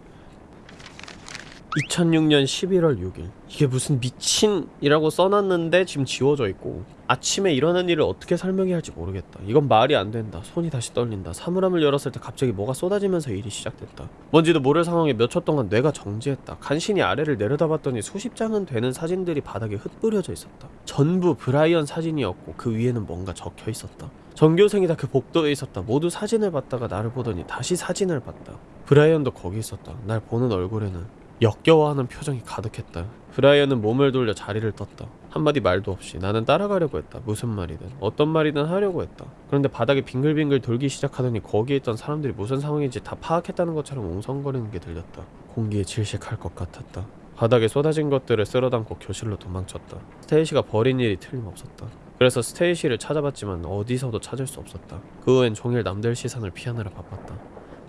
2006년 11월 6일. 이게 무슨 미친이라고 써놨는데 지금 지워져 있고 아침에 일어난 일을 어떻게 설명해야 할지 모르겠다. 이건 말이 안 된다. 손이 다시 떨린다. 사물함을 열었을 때 갑자기 뭐가 쏟아지면서 일이 시작됐다. 뭔지도 모를 상황에 몇 초 동안 뇌가 정지했다. 간신히 아래를 내려다봤더니 수십 장은 되는 사진들이 바닥에 흩뿌려져 있었다. 전부 브라이언 사진이었고 그 위에는 뭔가 적혀 있었다. 전교생이 다 그 복도에 있었다. 모두 사진을 봤다가 나를 보더니 다시 사진을 봤다. 브라이언도 거기 있었다. 날 보는 얼굴에는 역겨워하는 표정이 가득했다. 브라이언은 몸을 돌려 자리를 떴다. 한마디 말도 없이 나는 따라가려고 했다. 무슨 말이든 어떤 말이든 하려고 했다. 그런데 바닥에 빙글빙글 돌기 시작하더니 거기에 있던 사람들이 무슨 상황인지 다 파악했다는 것처럼 웅성거리는 게 들렸다. 공기에 질식할 것 같았다. 바닥에 쏟아진 것들을 쓸어담고 교실로 도망쳤다. 스테이시가 버린 일이 틀림없었다. 그래서 스테이시를 찾아봤지만 어디서도 찾을 수 없었다. 그 후엔 종일 남들 시선을 피하느라 바빴다.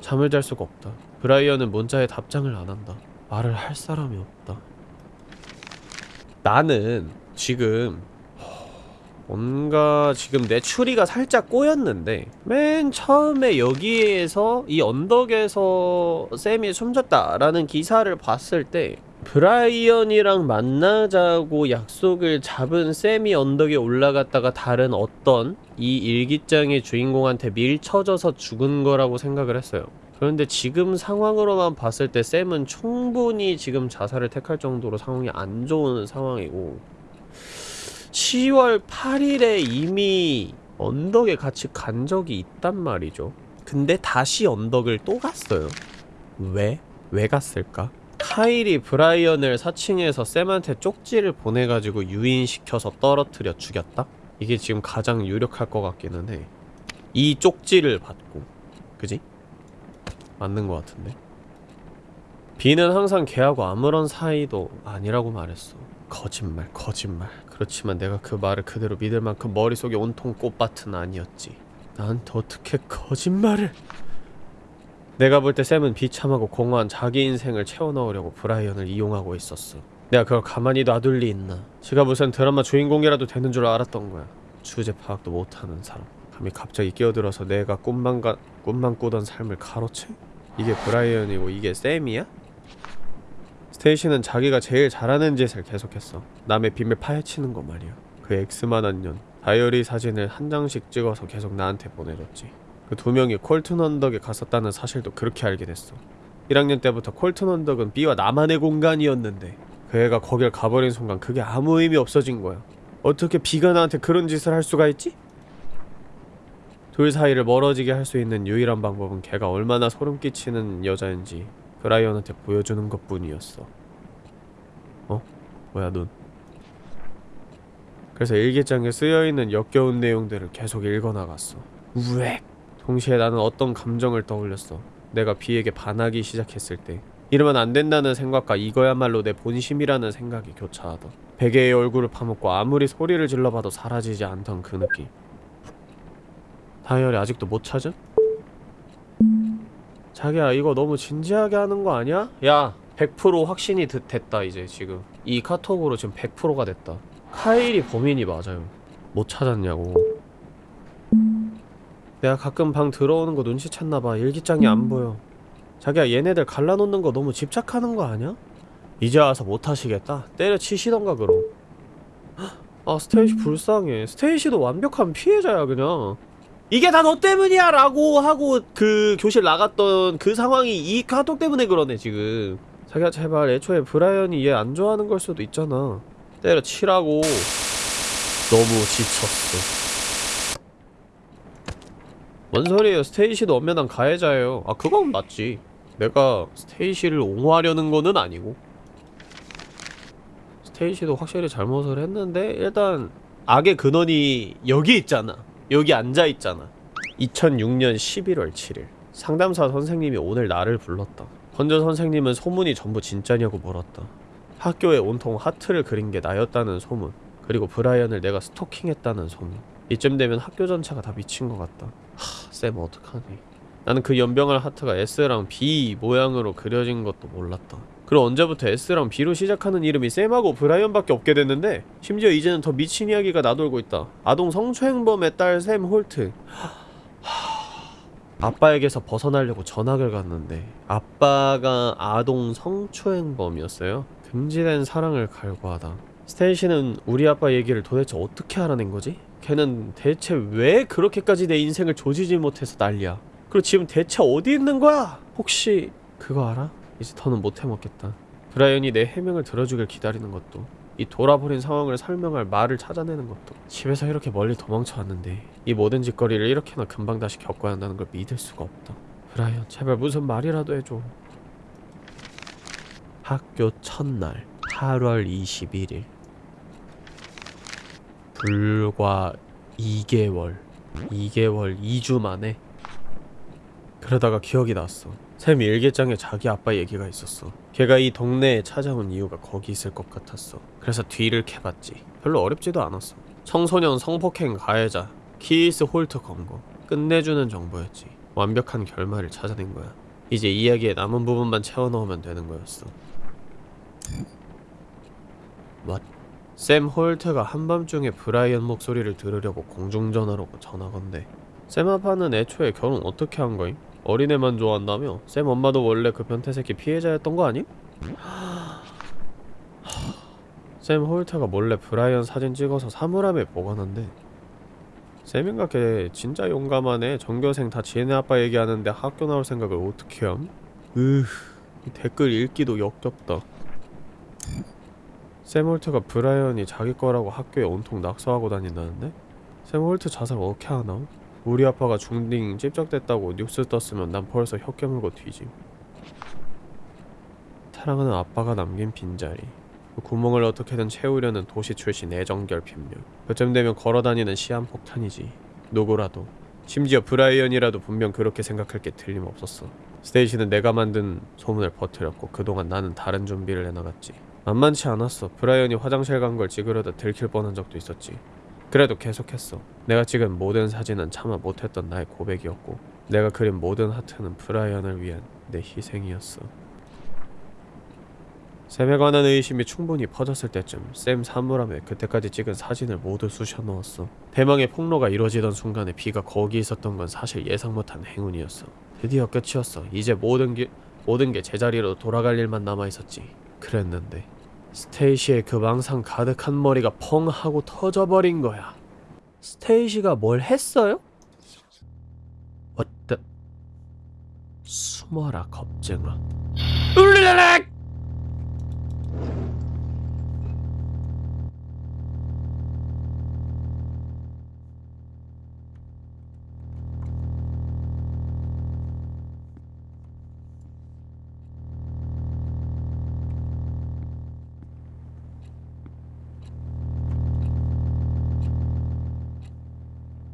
잠을 잘 수가 없다. 브라이언은 문자에 답장을 안 한다. 말을 할 사람이 없다. 나는 지금 뭔가 지금 내 추리가 살짝 꼬였는데 맨 처음에 여기에서 이 언덕에서 샘이 숨졌다라는 기사를 봤을 때 브라이언이랑 만나자고 약속을 잡은 샘이 언덕에 올라갔다가 다른 어떤 이 일기장의 주인공한테 밀쳐져서 죽은 거라고 생각을 했어요. 그런데 지금 상황으로만 봤을 때 샘은 충분히 지금 자살을 택할 정도로 상황이 안 좋은 상황이고 10월 8일에 이미 언덕에 같이 간 적이 있단 말이죠. 근데 다시 언덕을 또 갔어요. 왜? 왜 갔을까? 카일이 브라이언을 사칭해서 샘한테 쪽지를 보내가지고 유인시켜서 떨어뜨려 죽였다? 이게 지금 가장 유력할 것 같기는 해. 이 쪽지를 받고. 그지? 맞는 것 같은데. 비는 항상 걔하고 아무런 사이도 아니라고 말했어. 거짓말, 거짓말. 그렇지만 내가 그 말을 그대로 믿을 만큼 머릿속에 온통 꽃밭은 아니었지. 나한테 어떻게 거짓말을? 내가 볼 때 샘은 비참하고 공허한 자기 인생을 채워넣으려고 브라이언을 이용하고 있었어. 내가 그걸 가만히 놔둘 리 있나? 지가 무슨 드라마 주인공이라도 되는 줄 알았던 거야. 주제 파악도 못하는 사람. 감히 갑자기 끼어들어서 내가 꿈만 가, 꿈만 꾸던 삶을 가로채? 이게 브라이언이고 이게 샘이야? 스테이시는 자기가 제일 잘하는 짓을 계속했어. 남의 비밀 파헤치는 거 말이야. 그 엑스만한 년 다이어리 사진을 한 장씩 찍어서 계속 나한테 보내줬지. 그 두 명이 콜튼 언덕에 갔었다는 사실도 그렇게 알게 됐어. 1학년 때부터 콜튼 언덕은 B와 나만의 공간이었는데 그 애가 거길 가버린 순간 그게 아무 의미 없어진 거야. 어떻게 B가 나한테 그런 짓을 할 수가 있지? 둘 사이를 멀어지게 할 수 있는 유일한 방법은 걔가 얼마나 소름 끼치는 여자인지 브라이언한테 보여주는 것 뿐이었어. 어? 뭐야 눈? 그래서 일기장에 쓰여있는 역겨운 내용들을 계속 읽어나갔어. 우엑! 동시에 나는 어떤 감정을 떠올렸어. 내가 비에게 반하기 시작했을 때. 이러면 안 된다는 생각과 이거야말로 내 본심이라는 생각이 교차하던. 베개의 얼굴을 파묻고 아무리 소리를 질러봐도 사라지지 않던 그 느낌. 다이어리 아직도 못 찾음? 자기야 이거 너무 진지하게 하는 거 아니야? 야 100% 확신이 드- 됐다 이제 지금. 이 카톡으로 지금 100%가 됐다. 카일이 범인이 맞아요. 못 찾았냐고. 내가 가끔 방 들어오는 거 눈치챘나봐. 일기장이 안 보여. 자기야 얘네들 갈라놓는 거 너무 집착하는 거 아니야? 이제 와서 못 하시겠다. 때려치시던가 그럼. 헉, 아 스테이시 불쌍해. 스테이시도 완벽한 피해자야 그냥 이게 다 너 때문이야 라고 하고 그 교실 나갔던 그 상황이 이 카톡 때문에 그러네 지금. 자기야 제발 애초에 브라이언이 얘 안 좋아하는 걸 수도 있잖아. 때려치라고. 너무 지쳤어. 뭔 소리예요? 스테이시도 엄연한 가해자예요. 아 그건 맞지. 내가 스테이시를 옹호하려는 거는 아니고. 스테이시도 확실히 잘못을 했는데 일단 악의 근원이 여기 있잖아 여기 앉아 있잖아. 2006년 11월 7일. 상담사 선생님이 오늘 나를 불렀다. 건조 선생님은 소문이 전부 진짜냐고 물었다. 학교에 온통 하트를 그린 게 나였다는 소문. 그리고 브라이언을 내가 스토킹했다는 소문. 이쯤 되면 학교 전체가 다 미친 것 같다. 하, 쌤 어떡하니. 나는 그 염병할 하트가 S랑 B 모양으로 그려진 것도 몰랐다 그리고 언제부터 S랑 B로 시작하는 이름이 쌤하고 브라이언밖에 없게 됐는데 심지어 이제는 더 미친 이야기가 나돌고 있다 아동 성추행범의 딸 샘 홀트 아빠에게서 벗어나려고 전학을 갔는데 아빠가 아동 성추행범이었어요 금지된 사랑을 갈구하다 스테이시는 우리 아빠 얘기를 도대체 어떻게 알아낸 거지? 걔는 대체 왜 그렇게까지 내 인생을 조지지 못해서 난리야 그리고 지금 대체 어디 있는 거야? 혹시 그거 알아? 이제 더는 못 해먹겠다. 브라이언이 내 해명을 들어주길 기다리는 것도 이 돌아버린 상황을 설명할 말을 찾아내는 것도. 집에서 이렇게 멀리 도망쳐 왔는데 이 모든 짓거리를 이렇게나 금방 다시 겪어야 한다는 걸 믿을 수가 없다. 브라이언 제발 무슨 말이라도 해줘. 학교 첫날 8월 21일 불과 2개월 2개월 2주 만에. 그러다가 기억이 났어 샘 일기장에 자기 아빠 얘기가 있었어. 걔가 이 동네에 찾아온 이유가 거기 있을 것 같았어. 그래서 뒤를 캐봤지. 별로 어렵지도 않았어. 청소년 성폭행 가해자 키스 홀트 검거 끝내주는 정보였지. 완벽한 결말을 찾아낸 거야. 이제 이야기의 남은 부분만 채워 넣으면 되는 거였어. What? 샘 홀트가 한밤중에 브라이언 목소리를 들으려고 공중전화로 전화 건데 샘 아빠는 애초에 결혼 어떻게 한 거임? 어린애만 좋아한다며? 샘 엄마도 원래 그 변태새끼 피해자였던 거 아님? 샘 홀트가 몰래 브라이언 사진 찍어서 사물함에 보관한대 샘인가 걔 진짜 용감하네 전교생 다 지네 아빠 얘기하는데 학교 나올 생각을 어떻게 함? 으 댓글 읽기도 역겹다 샘 홀트가 브라이언이 자기 거라고 학교에 온통 낙서하고 다닌다는데? 샘 홀트 자살 어떻게 하나? 우리 아빠가 중딩 찝적댔다고 뉴스 떴으면 난 벌써 혀 깨물고 뒤짐. 사랑하는 아빠가 남긴 빈자리. 그 구멍을 어떻게든 채우려는 도시 출신 애정결핍녀 그쯤 되면 걸어다니는 시한폭탄이지. 누구라도. 심지어 브라이언이라도 분명 그렇게 생각할 게 틀림없었어. 스테이시는 내가 만든 소문을 퍼뜨렸고 그동안 나는 다른 준비를 해나갔지. 만만치 않았어. 브라이언이 화장실 간 걸 찍으려다 들킬 뻔한 적도 있었지 그래도 계속했어 내가 찍은 모든 사진은 차마 못했던 나의 고백이었고 내가 그린 모든 하트는 브라이언을 위한 내 희생이었어 샘에 관한 의심이 충분히 퍼졌을 때쯤 샘 사물함에 그때까지 찍은 사진을 모두 쑤셔 넣었어. 대망의 폭로가 이루어지던 순간에 비가 거기 있었던 건 사실 예상 못한 행운이었어. 드디어 끝이었어. 이제 모든 게 모든 게 제자리로 돌아갈 일만 남아 있었지. 그랬는데 스테이시의 그 망상 가득한 머리가 펑 하고 터져버린 거야. 스테이시가 뭘 했어요? 어때? 숨어라 겁쟁아. 울리라락!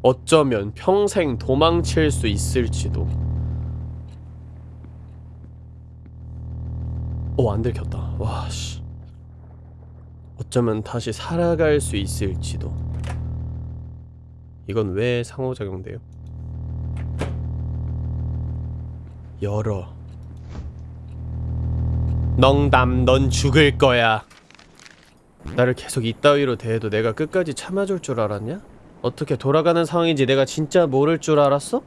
어쩌면 평생 도망칠 수 있을지도. 오, 안 들켰다. 와, 씨. 어쩌면 다시 살아갈 수 있을지도. 이건 왜 상호작용돼요? 열어. 넝담, 넌 죽을 거야. 나를 계속 이따위로 대해도 내가 끝까지 참아줄 줄 알았냐? 어떻게 돌아가는 상황인지 내가 진짜 모를 줄 알았어?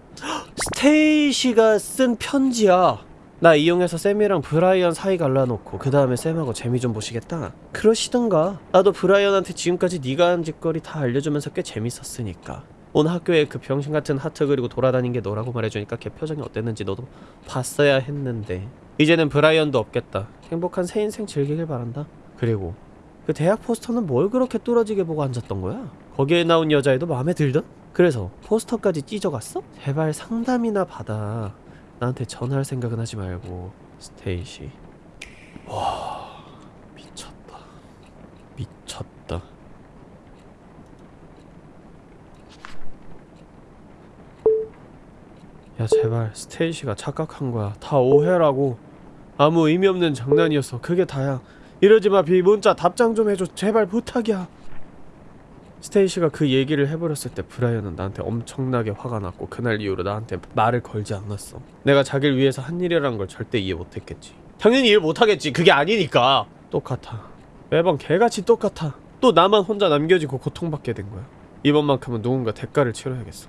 스테이시가 쓴 편지야. 나 이용해서 샘이랑 브라이언 사이 갈라놓고 그 다음에 샘하고 재미 좀 보시겠다. 그러시던가. 나도 브라이언한테 지금까지 네가 한 짓거리 다 알려주면서 꽤 재밌었으니까. 온 학교에 그 병신 같은 하트 그리고 돌아다닌 게 너라고 말해주니까 걔 표정이 어땠는지 너도 봤어야 했는데 이제는 브라이언도 없겠다. 행복한 새 인생 즐기길 바란다. 그리고 그 대학 포스터는 뭘 그렇게 뚫어지게 보고 앉았던 거야? 거기에 나온 여자애도 마음에 들던? 그래서 포스터까지 찢어갔어? 제발 상담이나 받아. 나한테 전화할 생각은 하지 말고 스테이시. 와 미쳤다. 미쳤다. 야 제발 스테이시가 착각한 거야. 다 오해라고. 아무 의미 없는 장난이었어. 그게 다야. 이러지 마, 비 문자 답장 좀 해줘. 제발 부탁이야. 스테이시가 그 얘기를 해버렸을 때 브라이언은 나한테 엄청나게 화가 났고 그날 이후로 나한테 말을 걸지 않았어. 내가 자기를 위해서 한 일이라는 걸 절대 이해 못했겠지. 당연히 이해 못하겠지. 그게 아니니까. 똑같아. 매번 개같이 똑같아. 또 나만 혼자 남겨지고 고통받게 된 거야. 이번만큼은 누군가 대가를 치러야겠어.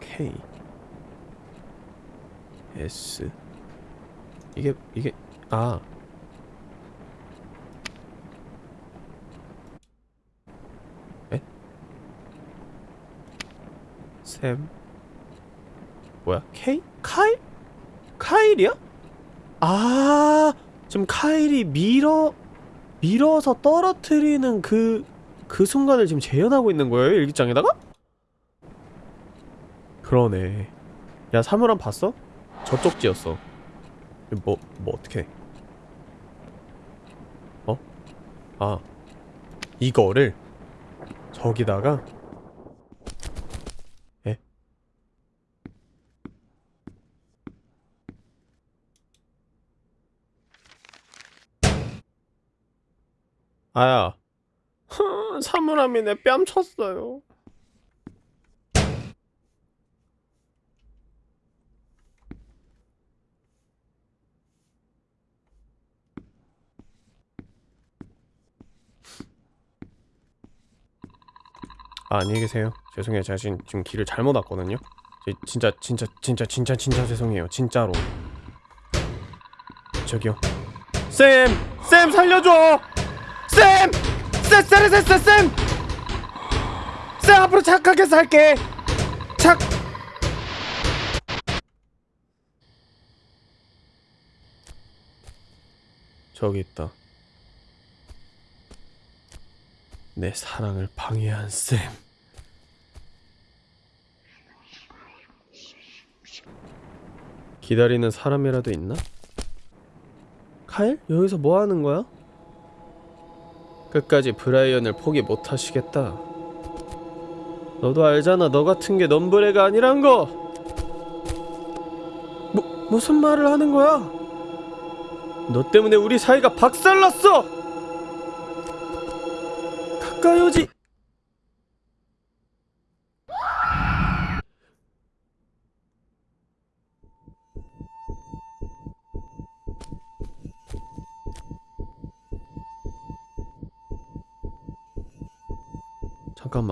K S 이게 이게 아 샘 뭐야 K? 카일? 카일이야? 아 지금 카일이 밀어 밀어서 떨어뜨리는 그그 순간을 지금 재현하고 있는 거예요 일기장에다가? 그러네 야 사물함 봤어? 저쪽 지었어 뭐, 뭐 어떻게 어? 아 이거를 저기다가 에? 아야 사물함이 내 뺨 쳤어요. 아, 안녕히 계세요. 죄송해요. 제가 지금, 지금 길을 잘못 왔거든요. 제- 진짜 진짜 진짜 진짜 진짜 죄송해요. 진짜로. 저기요. 쌤! 쌤 살려줘! 쌤! 쌤! 쌤! 쌤! 쌤! 앞으로 착하게 살게! 착! 저기 있다. 내 사랑을 방해한 쌤. 기다리는 사람이라도 있나? 카일? 여기서 뭐 하는 거야? 끝까지 브라이언을 포기 못 하시겠다. 너도 알잖아. 너 같은 게 넘브레가 아니란 거. 뭐 무슨 말을 하는 거야? 너 때문에 우리 사이가 박살났어. 가까이 오지.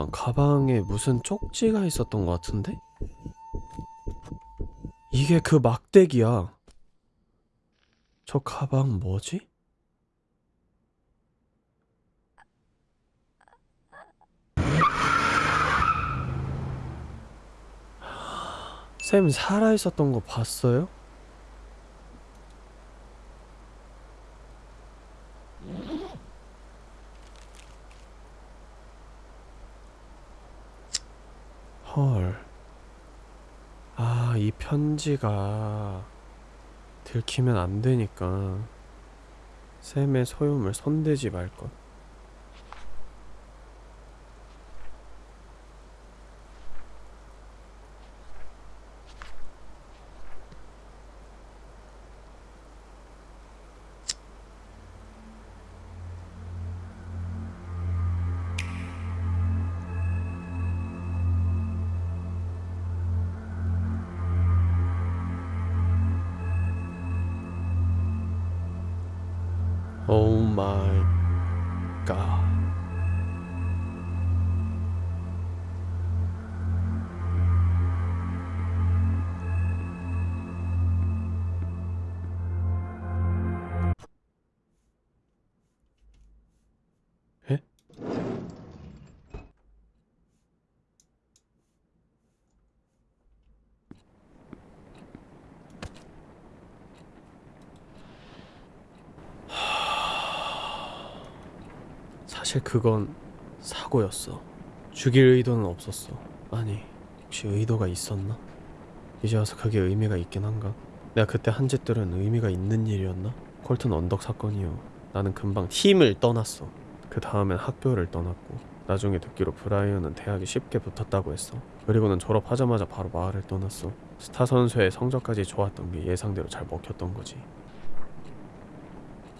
잠깐만 가방에 무슨 쪽지가 있었던 것 같은데? 이게 그 막대기야. 저 가방 뭐지? 쌤 살아 있었던 거 봤어요? 헐. 아, 이 편지가 들키면 안 되니까 쌤의 소유물 손대지 말 것. 사실 그건 사고였어. 죽일 의도는 없었어. 아니, 혹시 의도가 있었나? 이제 와서 그게 의미가 있긴 한가? 내가 그때 한 짓들은 의미가 있는 일이었나? 콜튼 언덕 사건이요. 나는 금방 팀을 떠났어. 그 다음엔 학교를 떠났고 나중에 듣기로 브라이언은 대학에 쉽게 붙었다고 했어. 그리고는 졸업하자마자 바로 마을을 떠났어. 스타 선수의 성적까지 좋았던 게 예상대로 잘 먹혔던 거지.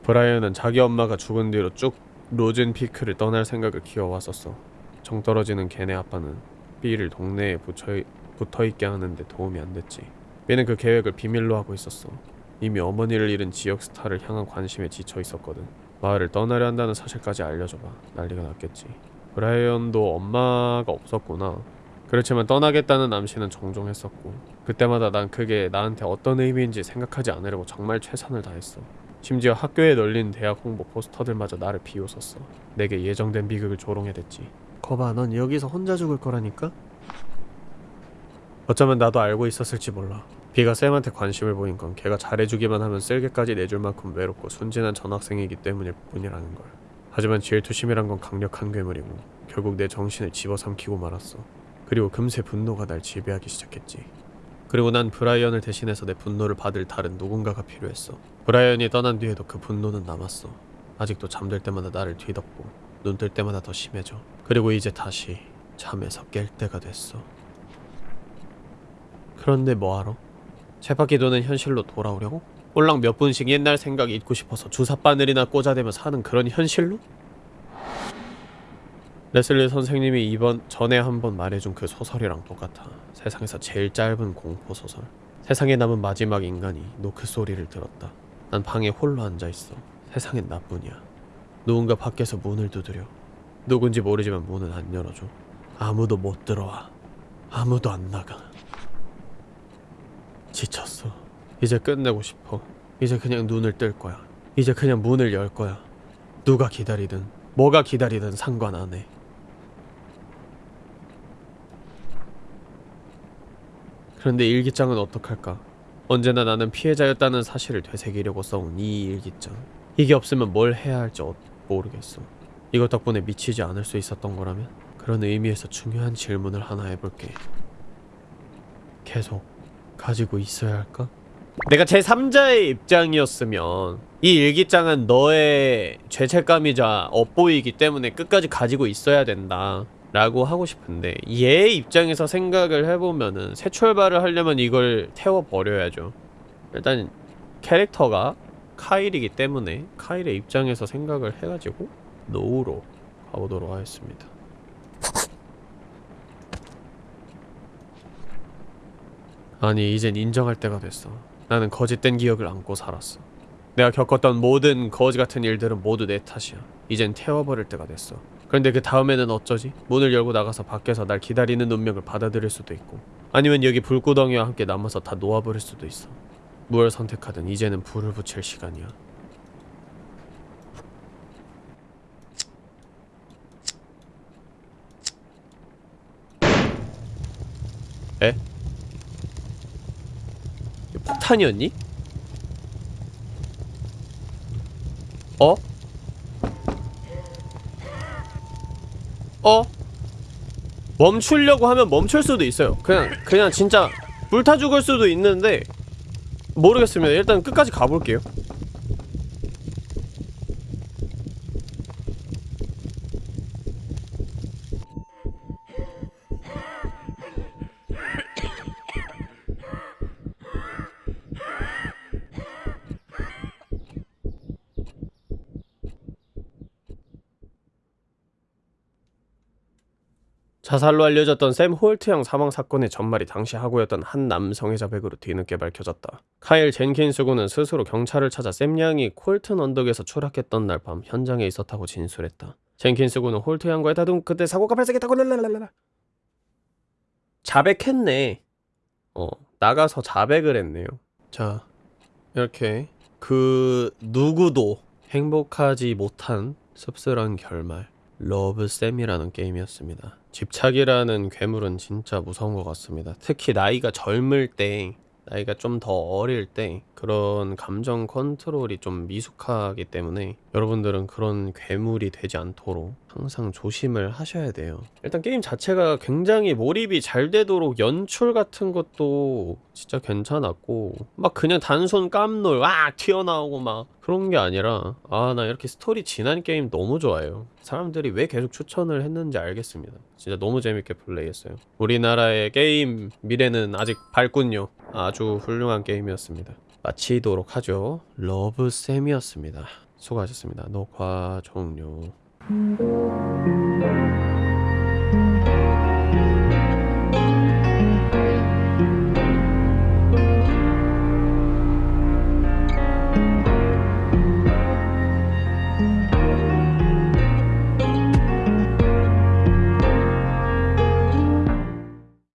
브라이언은 자기 엄마가 죽은 뒤로 쭉 로젠 피크를 떠날 생각을 키워왔었어. 정 떨어지는 걔네 아빠는 B를 동네에 붙여, 붙어있게 하는데 도움이 안 됐지. B는 그 계획을 비밀로 하고 있었어. 이미 어머니를 잃은 지역 스타를 향한 관심에 지쳐 있었거든. 마을을 떠나려 한다는 사실까지 알려줘봐. 난리가 났겠지. 브라이언도 엄마가 없었구나. 그렇지만 떠나겠다는 암시는 종종 했었고 그때마다 난 그게 나한테 어떤 의미인지 생각하지 않으려고 정말 최선을 다했어. 심지어 학교에 널린 대학 홍보 포스터들마저 나를 비웃었어. 내게 예정된 비극을 조롱해댔지. 거봐, 넌 여기서 혼자 죽을 거라니까? 어쩌면 나도 알고 있었을지 몰라. 비가 쌤한테 관심을 보인 건 걔가 잘해주기만 하면 쓸개까지 내줄 만큼 외롭고 순진한 전학생이기 때문일 뿐이라는 걸. 하지만 질투심이란 건 강력한 괴물이고 결국 내 정신을 집어삼키고 말았어. 그리고 금세 분노가 날 지배하기 시작했지. 그리고 난 브라이언을 대신해서 내 분노를 받을 다른 누군가가 필요했어. 브라이언이 떠난 뒤에도 그 분노는 남았어. 아직도 잠들 때마다 나를 뒤덮고 눈 뜰 때마다 더 심해져. 그리고 이제 다시 잠에서 깰 때가 됐어. 그런데 뭐하러? 쳇바퀴 도는 현실로 돌아오려고? 꼴랑 몇 분씩 옛날 생각 잊고 싶어서 주사 바늘이나 꽂아대며 사는 그런 현실로? 레슬리 선생님이 이번 전에 한 번 말해준 그 소설이랑 똑같아. 세상에서 제일 짧은 공포 소설. 세상에 남은 마지막 인간이 노크 소리를 들었다. 난 방에 홀로 앉아 있어. 세상엔 나뿐이야. 누군가 밖에서 문을 두드려. 누군지 모르지만 문은 안 열어줘. 아무도 못 들어와. 아무도 안 나가. 지쳤어. 이제 끝내고 싶어. 이제 그냥 눈을 뜰 거야. 이제 그냥 문을 열 거야. 누가 기다리든 뭐가 기다리든 상관 안 해. 그런데 일기장은 어떡할까? 언제나 나는 피해자였다는 사실을 되새기려고 써온 이 일기장. 이게 없으면 뭘 해야 할지 어- 모르겠어. 이것 덕분에 미치지 않을 수 있었던 거라면 그런 의미에서 중요한 질문을 하나 해볼게. 계속 가지고 있어야 할까? 내가 제3자의 입장이었으면 이 일기장은 너의 죄책감이자 엇보이기 때문에 끝까지 가지고 있어야 된다 라고 하고 싶은데 얘 입장에서 생각을 해보면은 새 출발을 하려면 이걸 태워버려야죠. 일단 캐릭터가 카일이기 때문에 카일의 입장에서 생각을 해가지고 노우로 가보도록 하겠습니다. 아니 이젠 인정할 때가 됐어. 나는 거짓된 기억을 안고 살았어. 내가 겪었던 모든 거지 같은 일들은 모두 내 탓이야. 이젠 태워버릴 때가 됐어 그런데 그 다음에는 어쩌지? 문을 열고 나가서 밖에서 날 기다리는 운명을 받아들일 수도 있고 아니면 여기 불구덩이와 함께 남아서 다 놓아버릴 수도 있어 무엇을 선택하든 이제는 불을 붙일 시간이야 에? 이거 폭탄이었니? 어? 어? 멈추려고 하면 멈출 수도 있어요. 그냥 그냥 진짜 불타 죽을 수도 있는데 모르겠습니다. 일단 끝까지 가볼게요. 자살로 알려졌던 샘 홀트 양 사망 사건의 전말이 당시 학우였던 한 남성의 자백으로 뒤늦게 밝혀졌다. 카일 젠킨스 군은 스스로 경찰을 찾아 샘 양이 콜튼 언덕에서 추락했던 날 밤 현장에 있었다고 진술했다. 젠킨스 군은 홀트 양과의 다툼 끝에 사고가 발생했다고 랄랄랄라 자백했네. 어 나가서 자백을 했네요. 자 이렇게 그 누구도 행복하지 못한 씁쓸한 결말 러브쌤이라는 게임이었습니다. 집착이라는 괴물은 진짜 무서운 것 같습니다. 특히 나이가 젊을 때, 나이가 좀 더 어릴 때 그런 감정 컨트롤이 좀 미숙하기 때문에 여러분들은 그런 괴물이 되지 않도록 항상 조심을 하셔야 돼요. 일단 게임 자체가 굉장히 몰입이 잘 되도록 연출 같은 것도 진짜 괜찮았고 막 그냥 단순 깜놀 와 튀어나오고 막 그런 게 아니라 아 나 이렇게 스토리 진한 게임 너무 좋아해요. 사람들이 왜 계속 추천을 했는지 알겠습니다. 진짜 너무 재밌게 플레이했어요. 우리나라의 게임 미래는 아직 밝군요. 아주 훌륭한 게임이었습니다. 마치도록 하죠. 러브쌤이었습니다. 수고하셨습니다. 녹화 종료.